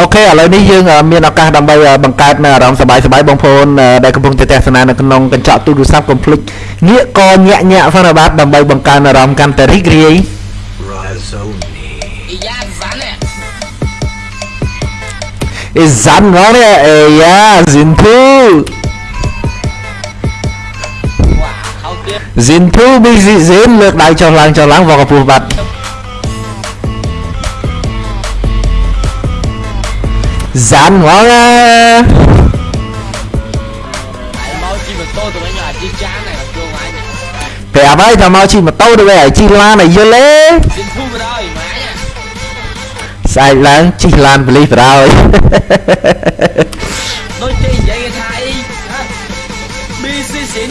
Speaker 2: OK ឥឡូវនេះយើងមានឱកាសដើម្បីបង្កើតនៅអារម្មណ៍សប្បាយសប្បាយបងប្អូនដែលកំពុងតែទស្សនានៅក្នុងកញ្ចក់ទូរស័ព្ទកុំភ្លេចងាកកញាក់ញាក់ផងបាទដើម្បីបង្កើនអារម្មណ៍កាន់តែរីករាយ អេសាន់ងនេះអេយ៉ាស៊ីនធូស៊ីនធូប៊ីស៊ីស៊ីនលើកដៃចុះឡើងចុះឡើងវកកពុះបាត់សាន់ហ្មងណា ស្អែកឡើងជិះឡានបលីសទៅហើយ
Speaker 10: ដូចគេនិយាយថាអី BC សិន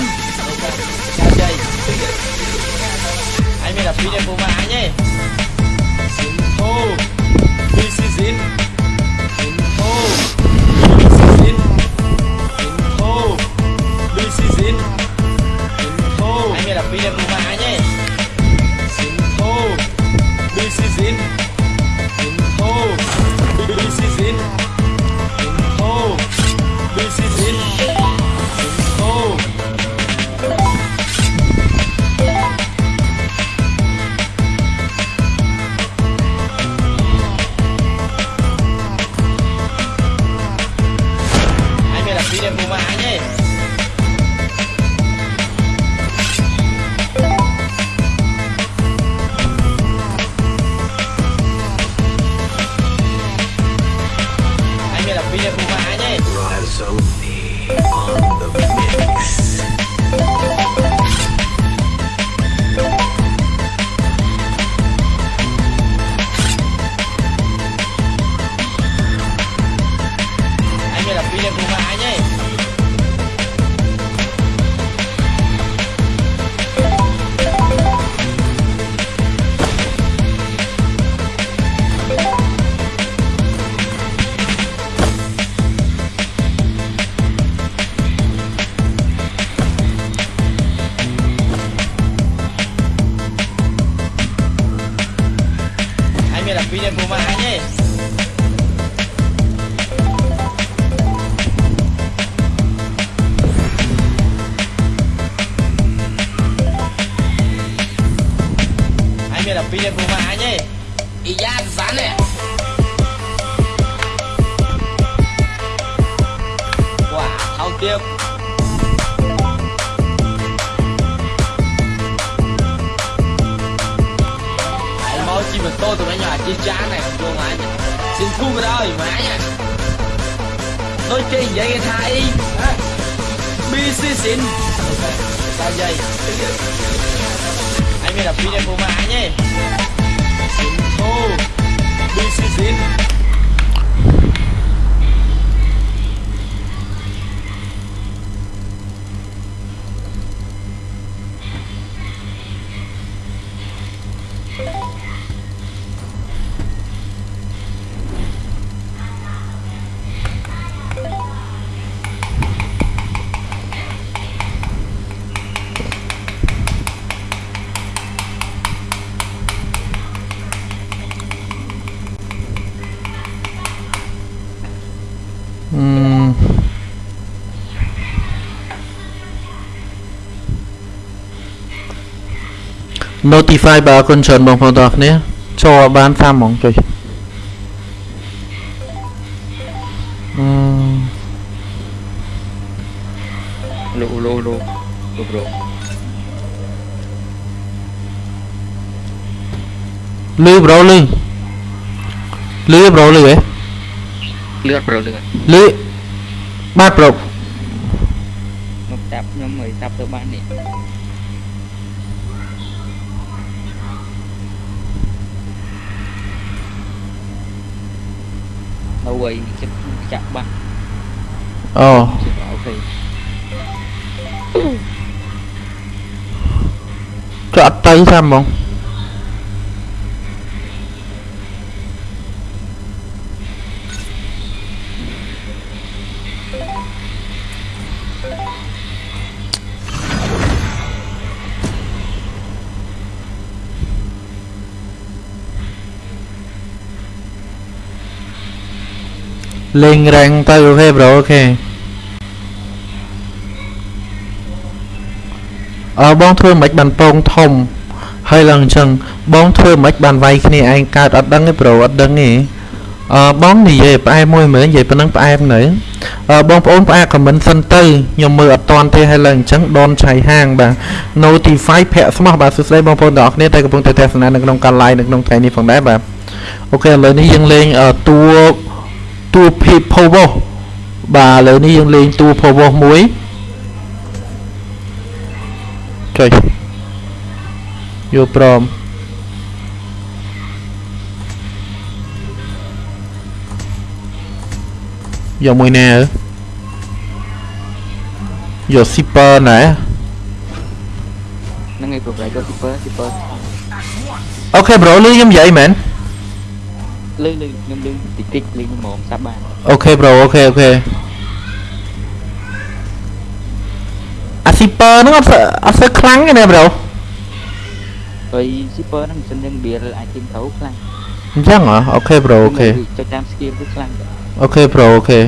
Speaker 10: ជីម៉ូតូទៅវិញអាជីចានណាជួងអញសិនធូមកដល់ម៉ាញ់ដូចគេនិយាយថាអី BC សិនចាយាយ anh mới là phi đem bố mà nhé xin thô is
Speaker 2: in notify បាទអរគុណច្រើនបងប្អូនទាំងអស់គ្នាចូលឲ្យបានតាមហ្មងចុយអឺ
Speaker 17: លូលូលូលូប្រូ
Speaker 2: លឺប្រូលឺលឺប្រូលឺហ៎
Speaker 17: លឿនប្រូលឿន
Speaker 2: លឺបាទប្រូ
Speaker 17: មកចាប់ខ្ញុំមើលចាប់ទៅបាននេះ នៅវ័យចិត្តចាក់បាក់
Speaker 2: អូ
Speaker 17: អូខេ
Speaker 2: ចុះអត់ទៅតាមហ្មង លេងរ៉ាំងទៅអូខេប្រូអូខេអើបងធ្វើមិនបានពងធំហើយឡើងអញ្ចឹងបងធ្វើមិនបានវាយគ្នាឯងកើតអត់ដឹងទេប្រូអត់ដឹងទេអឺបងនិយាយផ្អែមមួយមើលនិយាយប៉ុណ្ណឹងផ្អែមនៅអឺបងប្អូនផ្អាកខមមិនសិនទៅខ្ញុំមើលអត់តាន់ទេហើយឡើងអញ្ចឹងដនឆៃហាងបាទ notify ភាក់ស្មោះបាទសួស្តីបងប្អូនទាំងអស់គ្នាដែលកំពុងតែទស្សនានៅក្នុងការ live នៅក្នុងថ្ងៃនេះផងដែរបាទអូខេឥឡូវនេះយើងលេងអឺ តួតួ power បាទឥឡូវនេះយើងលេងតួ power មួយចុយយកព្រមយកមួយណាអើយក zipper ណែ
Speaker 17: ហ្នឹងឯង progress យក super super
Speaker 2: អូខេ bro លឺខ្ញុំនិយាយមែន
Speaker 17: លឺលឺខ្ញុំលឺតិចតិចលឺហ្មងសាប់បាន
Speaker 2: អូខេ bro អូខេអូខេអា zipper ហ្នឹងអត់សូវអត់សូវខ្លាំងទេណា bro
Speaker 17: ហើយ super ហ្នឹងមិនសិនយើង build item ត្រូវខ្លាំង
Speaker 2: អញ្ចឹងហ៎អូខេ bro អូខេ
Speaker 17: ចុចតាម skill គឺខ្លាំងដែរ
Speaker 2: អូខេ bro អូខេ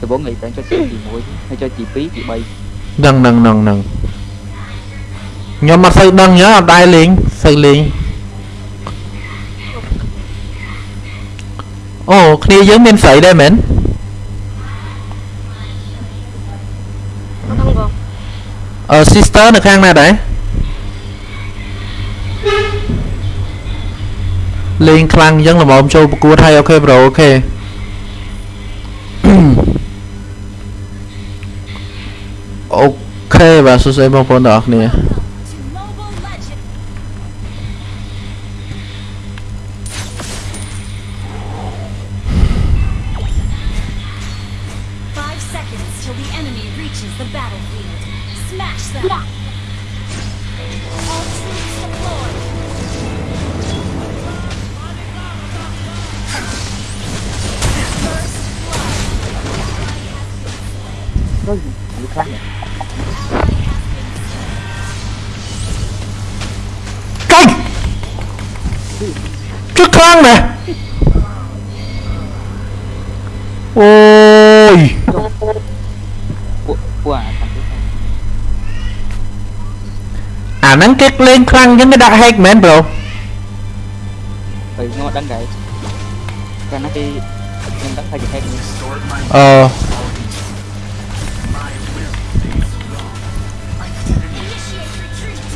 Speaker 17: ដំបូងឯងតែចុចទី1ហើយចុចទី2ទី3
Speaker 2: ហ្នឹងហ្នឹងហ្នឹងហ្នឹងខ្ញុំអត់សូវដឹងញ៉ាអត់ដែរលេងសូវលេង អូគ្នាយើងមានស្រីដែរមែន
Speaker 16: ហ្នឹងបង
Speaker 2: អឺ sister នៅខាងណាដែរលេងខ្លាំងអញ្ចឹងល្មមចូលប្រកួតហើយអូខេ bro អូខេអូខេបាទសួស្តីបងប្អូនទាំងអស់គ្នា អាហ្នឹងគេលេងខ្លាំងអញ្ចឹងគេដាក់ hack មែន bro
Speaker 17: ហើយខ្ញុំអត់ដឹងដែរកាលណាគេខ្ញុំដឹងថាគេ hack នេះ
Speaker 2: អឺ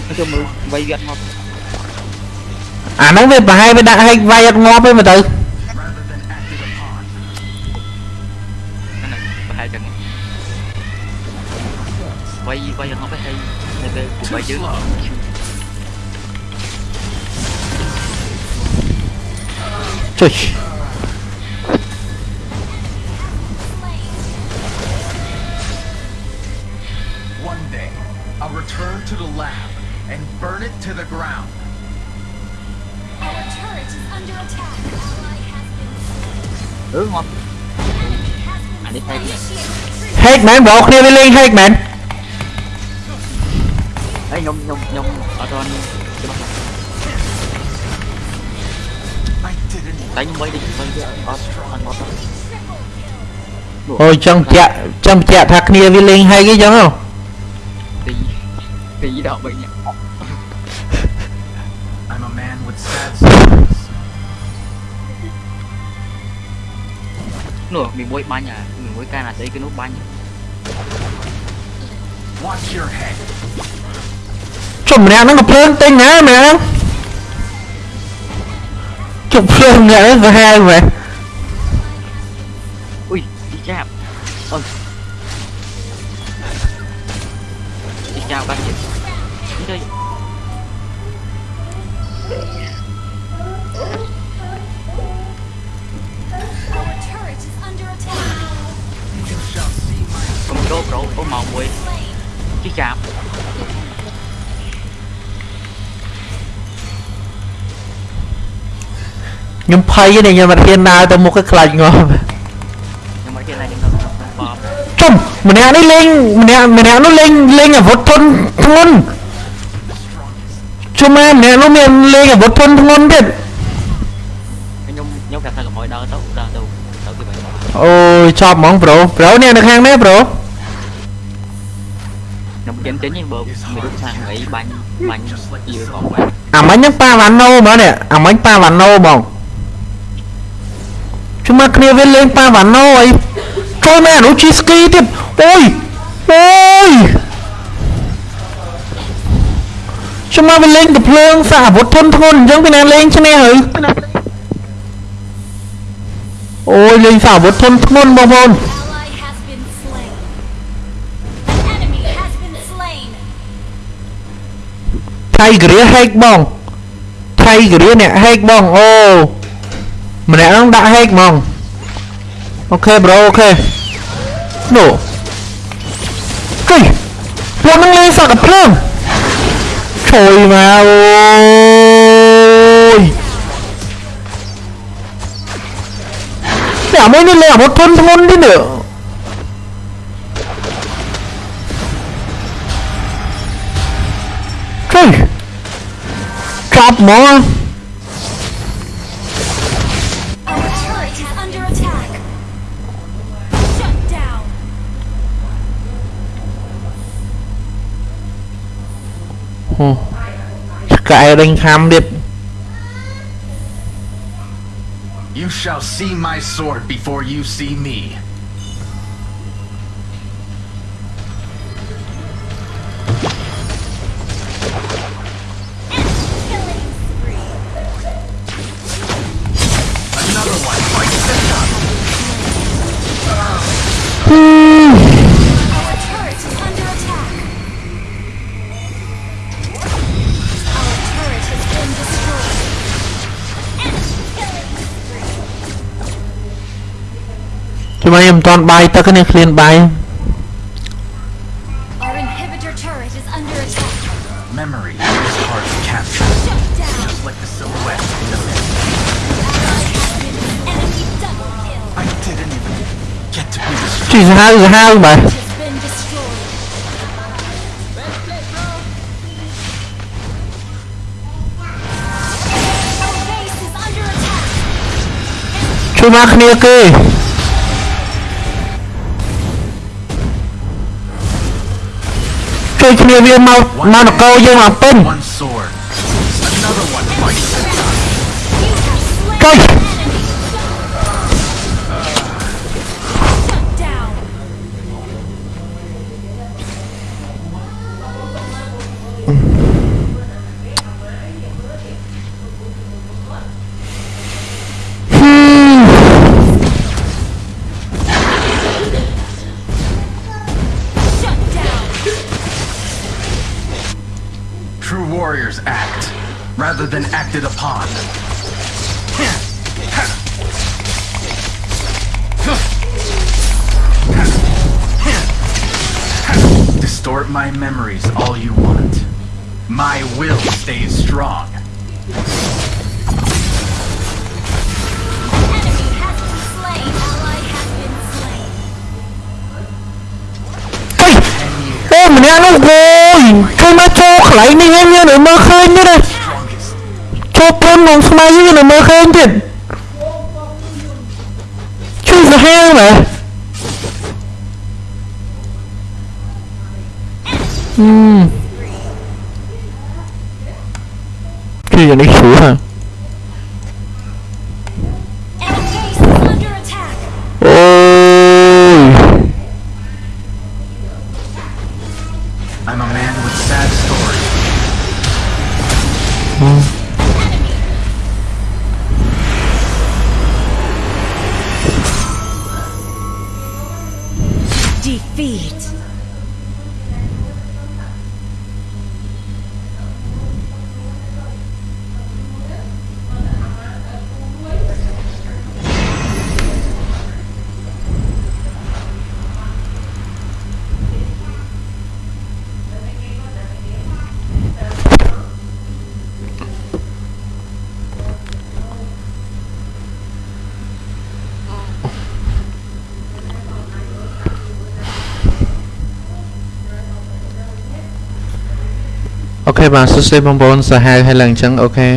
Speaker 17: ខ្ញុំមើលវាយវាអត់មក
Speaker 2: អាហ្នឹងវាប្រហែលវាដាក់ hack វាយអត់ងាប់
Speaker 17: ចុ
Speaker 2: ច
Speaker 4: One day, I'll return to the lab and burn it to the ground.
Speaker 5: Our turret is under attack. Ally has been
Speaker 17: អឺមកអានេះ hack នេះ
Speaker 2: hack មែន bro គ្នាវាលេង hack មែន
Speaker 17: ហើយខ្ញុំខ្ញុំខ្ញុំអត់ទាន់ច្បាស់តែខ្ញុំវាយដូចវាយវាអត់អត់មកទេ
Speaker 2: អូយចង់បញ្ជាក់ចង់បញ្ជាក់ថាគ្នាវាលេង hack អីចឹងហ៎
Speaker 17: ទីទីដល់3នាក់
Speaker 4: I'm a man with sad stories.
Speaker 17: នោះមានមួយបាញ់អាមានមួយកានអាស្អីគេនោះបាញ់
Speaker 4: Watch your head.
Speaker 2: ជុំម្នាក់ហ្នឹងក៏ភ្លើងទិញណាម្នាក់ហ្នឹង ជុំភ្លើងម្នាក់ហ្នឹងសាហាវមែន
Speaker 17: អុយទីចាប់អូយទីចា
Speaker 2: ខ្ញុំភ័យទេខ្ញុំអត់ហ៊ានដើរទៅមុខឲ្យខ្លាចងាប់
Speaker 17: ខ្ញុំមកទៀតណាខ្ញុំទៅបប
Speaker 2: ជុំម្នាក់នេះលេងម្នាក់ម្នាក់នោះលេងលេងអាវុធធន់ធ្ងន់ជុំម៉ែម្នាក់នោះមានលេងអាវុធធន់ធ្ងន់ទៀត
Speaker 17: ខ្ញុំខ្ញុំប្រាប់ថាកុំឲ្យដើរទៅដើរទៅទៅទីបាញ់
Speaker 2: អូយចប់ហ្មងប្រូប្រូនេះនៅខាងនេះប្រូ
Speaker 17: ខ្ញុំចេញចេញហ្នឹងបើមានរូបខាងអីបាញ់បាញ់យឺផងបាញ់
Speaker 2: អាមិញហ្នឹងប៉ាវ៉ាណូហ្មងនេះអាមិញប៉ាវ៉ាណូហ្មង ជុំមកគ្នាវាលេងប៉ាវ៉ាណូអីចូលមែនអានោះជីស្គីទៀតអូយអូយជុំមកវាលេងទៅភ្លើងសាអាវុធធន់ធ្ងន់អញ្ចឹងពីណាលេងឈ្នះហើយអូយលេងសារអាវុធធន់ធ្ងន់បងប្អូន
Speaker 5: Ally has been slain. An enemy has been slain.
Speaker 2: ថៃកេហែកបងថៃកេអ្នកហែកបងអូ ម្នាក់ហ្នឹងដាក់ហែកហ្មងអូខេប្រូអូខេនោះគីពួកហ្នឹងលេងសក់កាភ្ ឆ្កែដេញខាំទៀត
Speaker 4: You shall see my sword before you see me.
Speaker 2: ជួយខ្ញុំមិនតាន់បាយទឹកទេនេះឃ្លានបាយ
Speaker 5: Our inhibitor turret is under attack.
Speaker 4: Memory is hard to capture,
Speaker 5: Shut down.
Speaker 4: just like the silhouette in the mist.
Speaker 5: Enemy double kill.
Speaker 4: I didn't even get to be the
Speaker 2: ជួយសាហាវសាហាវបាទ
Speaker 5: Has been destroyed. Our base is under attack.
Speaker 2: ជួយម គ្នាគេជួយគ្នាវាមកមកនគរយើងមកពេញ
Speaker 4: one sword. Rather than acted upon. Distort my memories all you want. My will stays strong.
Speaker 5: Enemy has been slain. Ally has been slain.
Speaker 2: អូម្នាក់នោះអូយជួយម កចូលកន្លែងនេះហើយមាននៅមើលឃើញទៀតណាចូលព្រមក្នុងស្មៃយើងនៅមើលឃើញទៀតជួយសាហាវណាហឹមជួយយ៉ាងនេះស្រួលហ่ បាទសួស្តីបងប្អូនសាហាវហើយឡើងអញ្ចឹងអូខេ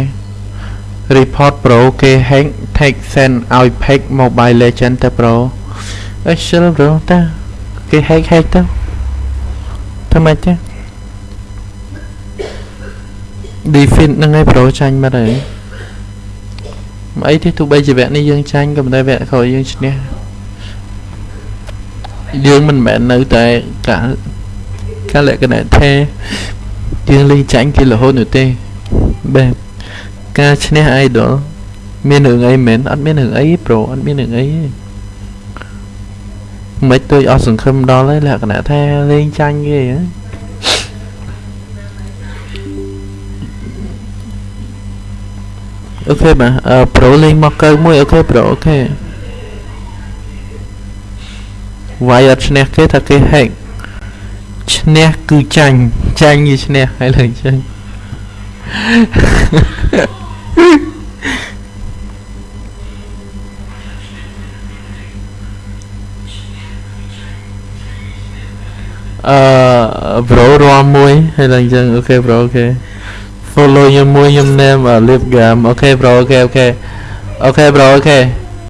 Speaker 2: report pro គេ hack take send ឲ្យ pack mobile legend ទៅ pro អេជិល bro តើគេ hack hack ទៅធ្វើម៉េចទេ defeat ហ្នឹងឯង pro ចាញ់បាត់ហើយមិនអីទេទោះបីជាវគ្គនេះយើងចាញ់ក៏ប៉ុន្តែវគ្គក្រោយយើងឈ្នះយើងមិនមែននៅតែកាលកាលលក្ខណៈថា យើងលេងចាញ់គេរហូតនោះទេបាទការឈ្នះ idol មានរឿងអីមែនអត់មានរឿងអីប្រូអត់មានរឿងអីទេមិនដូចអស់សង្ឃឹមដល់ហើយលក្ខណៈថាលេងចាញ់គេហ៎អូខេបាទអឺប្រូលេងមកកើមួយអូខេប្រូអូខេវាយអត់ឈ្នះគេថាគេហែកឈ្នះគឺចាញ់ ចាញ់គឺឈ្នះហើយលើចាញ់អឺ bro រាល់មួយហើយឡើងអញ្ចឹងអូខេ bro អូខេ follow ខ្ញុំមួយខ្ញុំ name លៀប gam អូខេ bro អូខេអូខេអូខេ bro អូខេ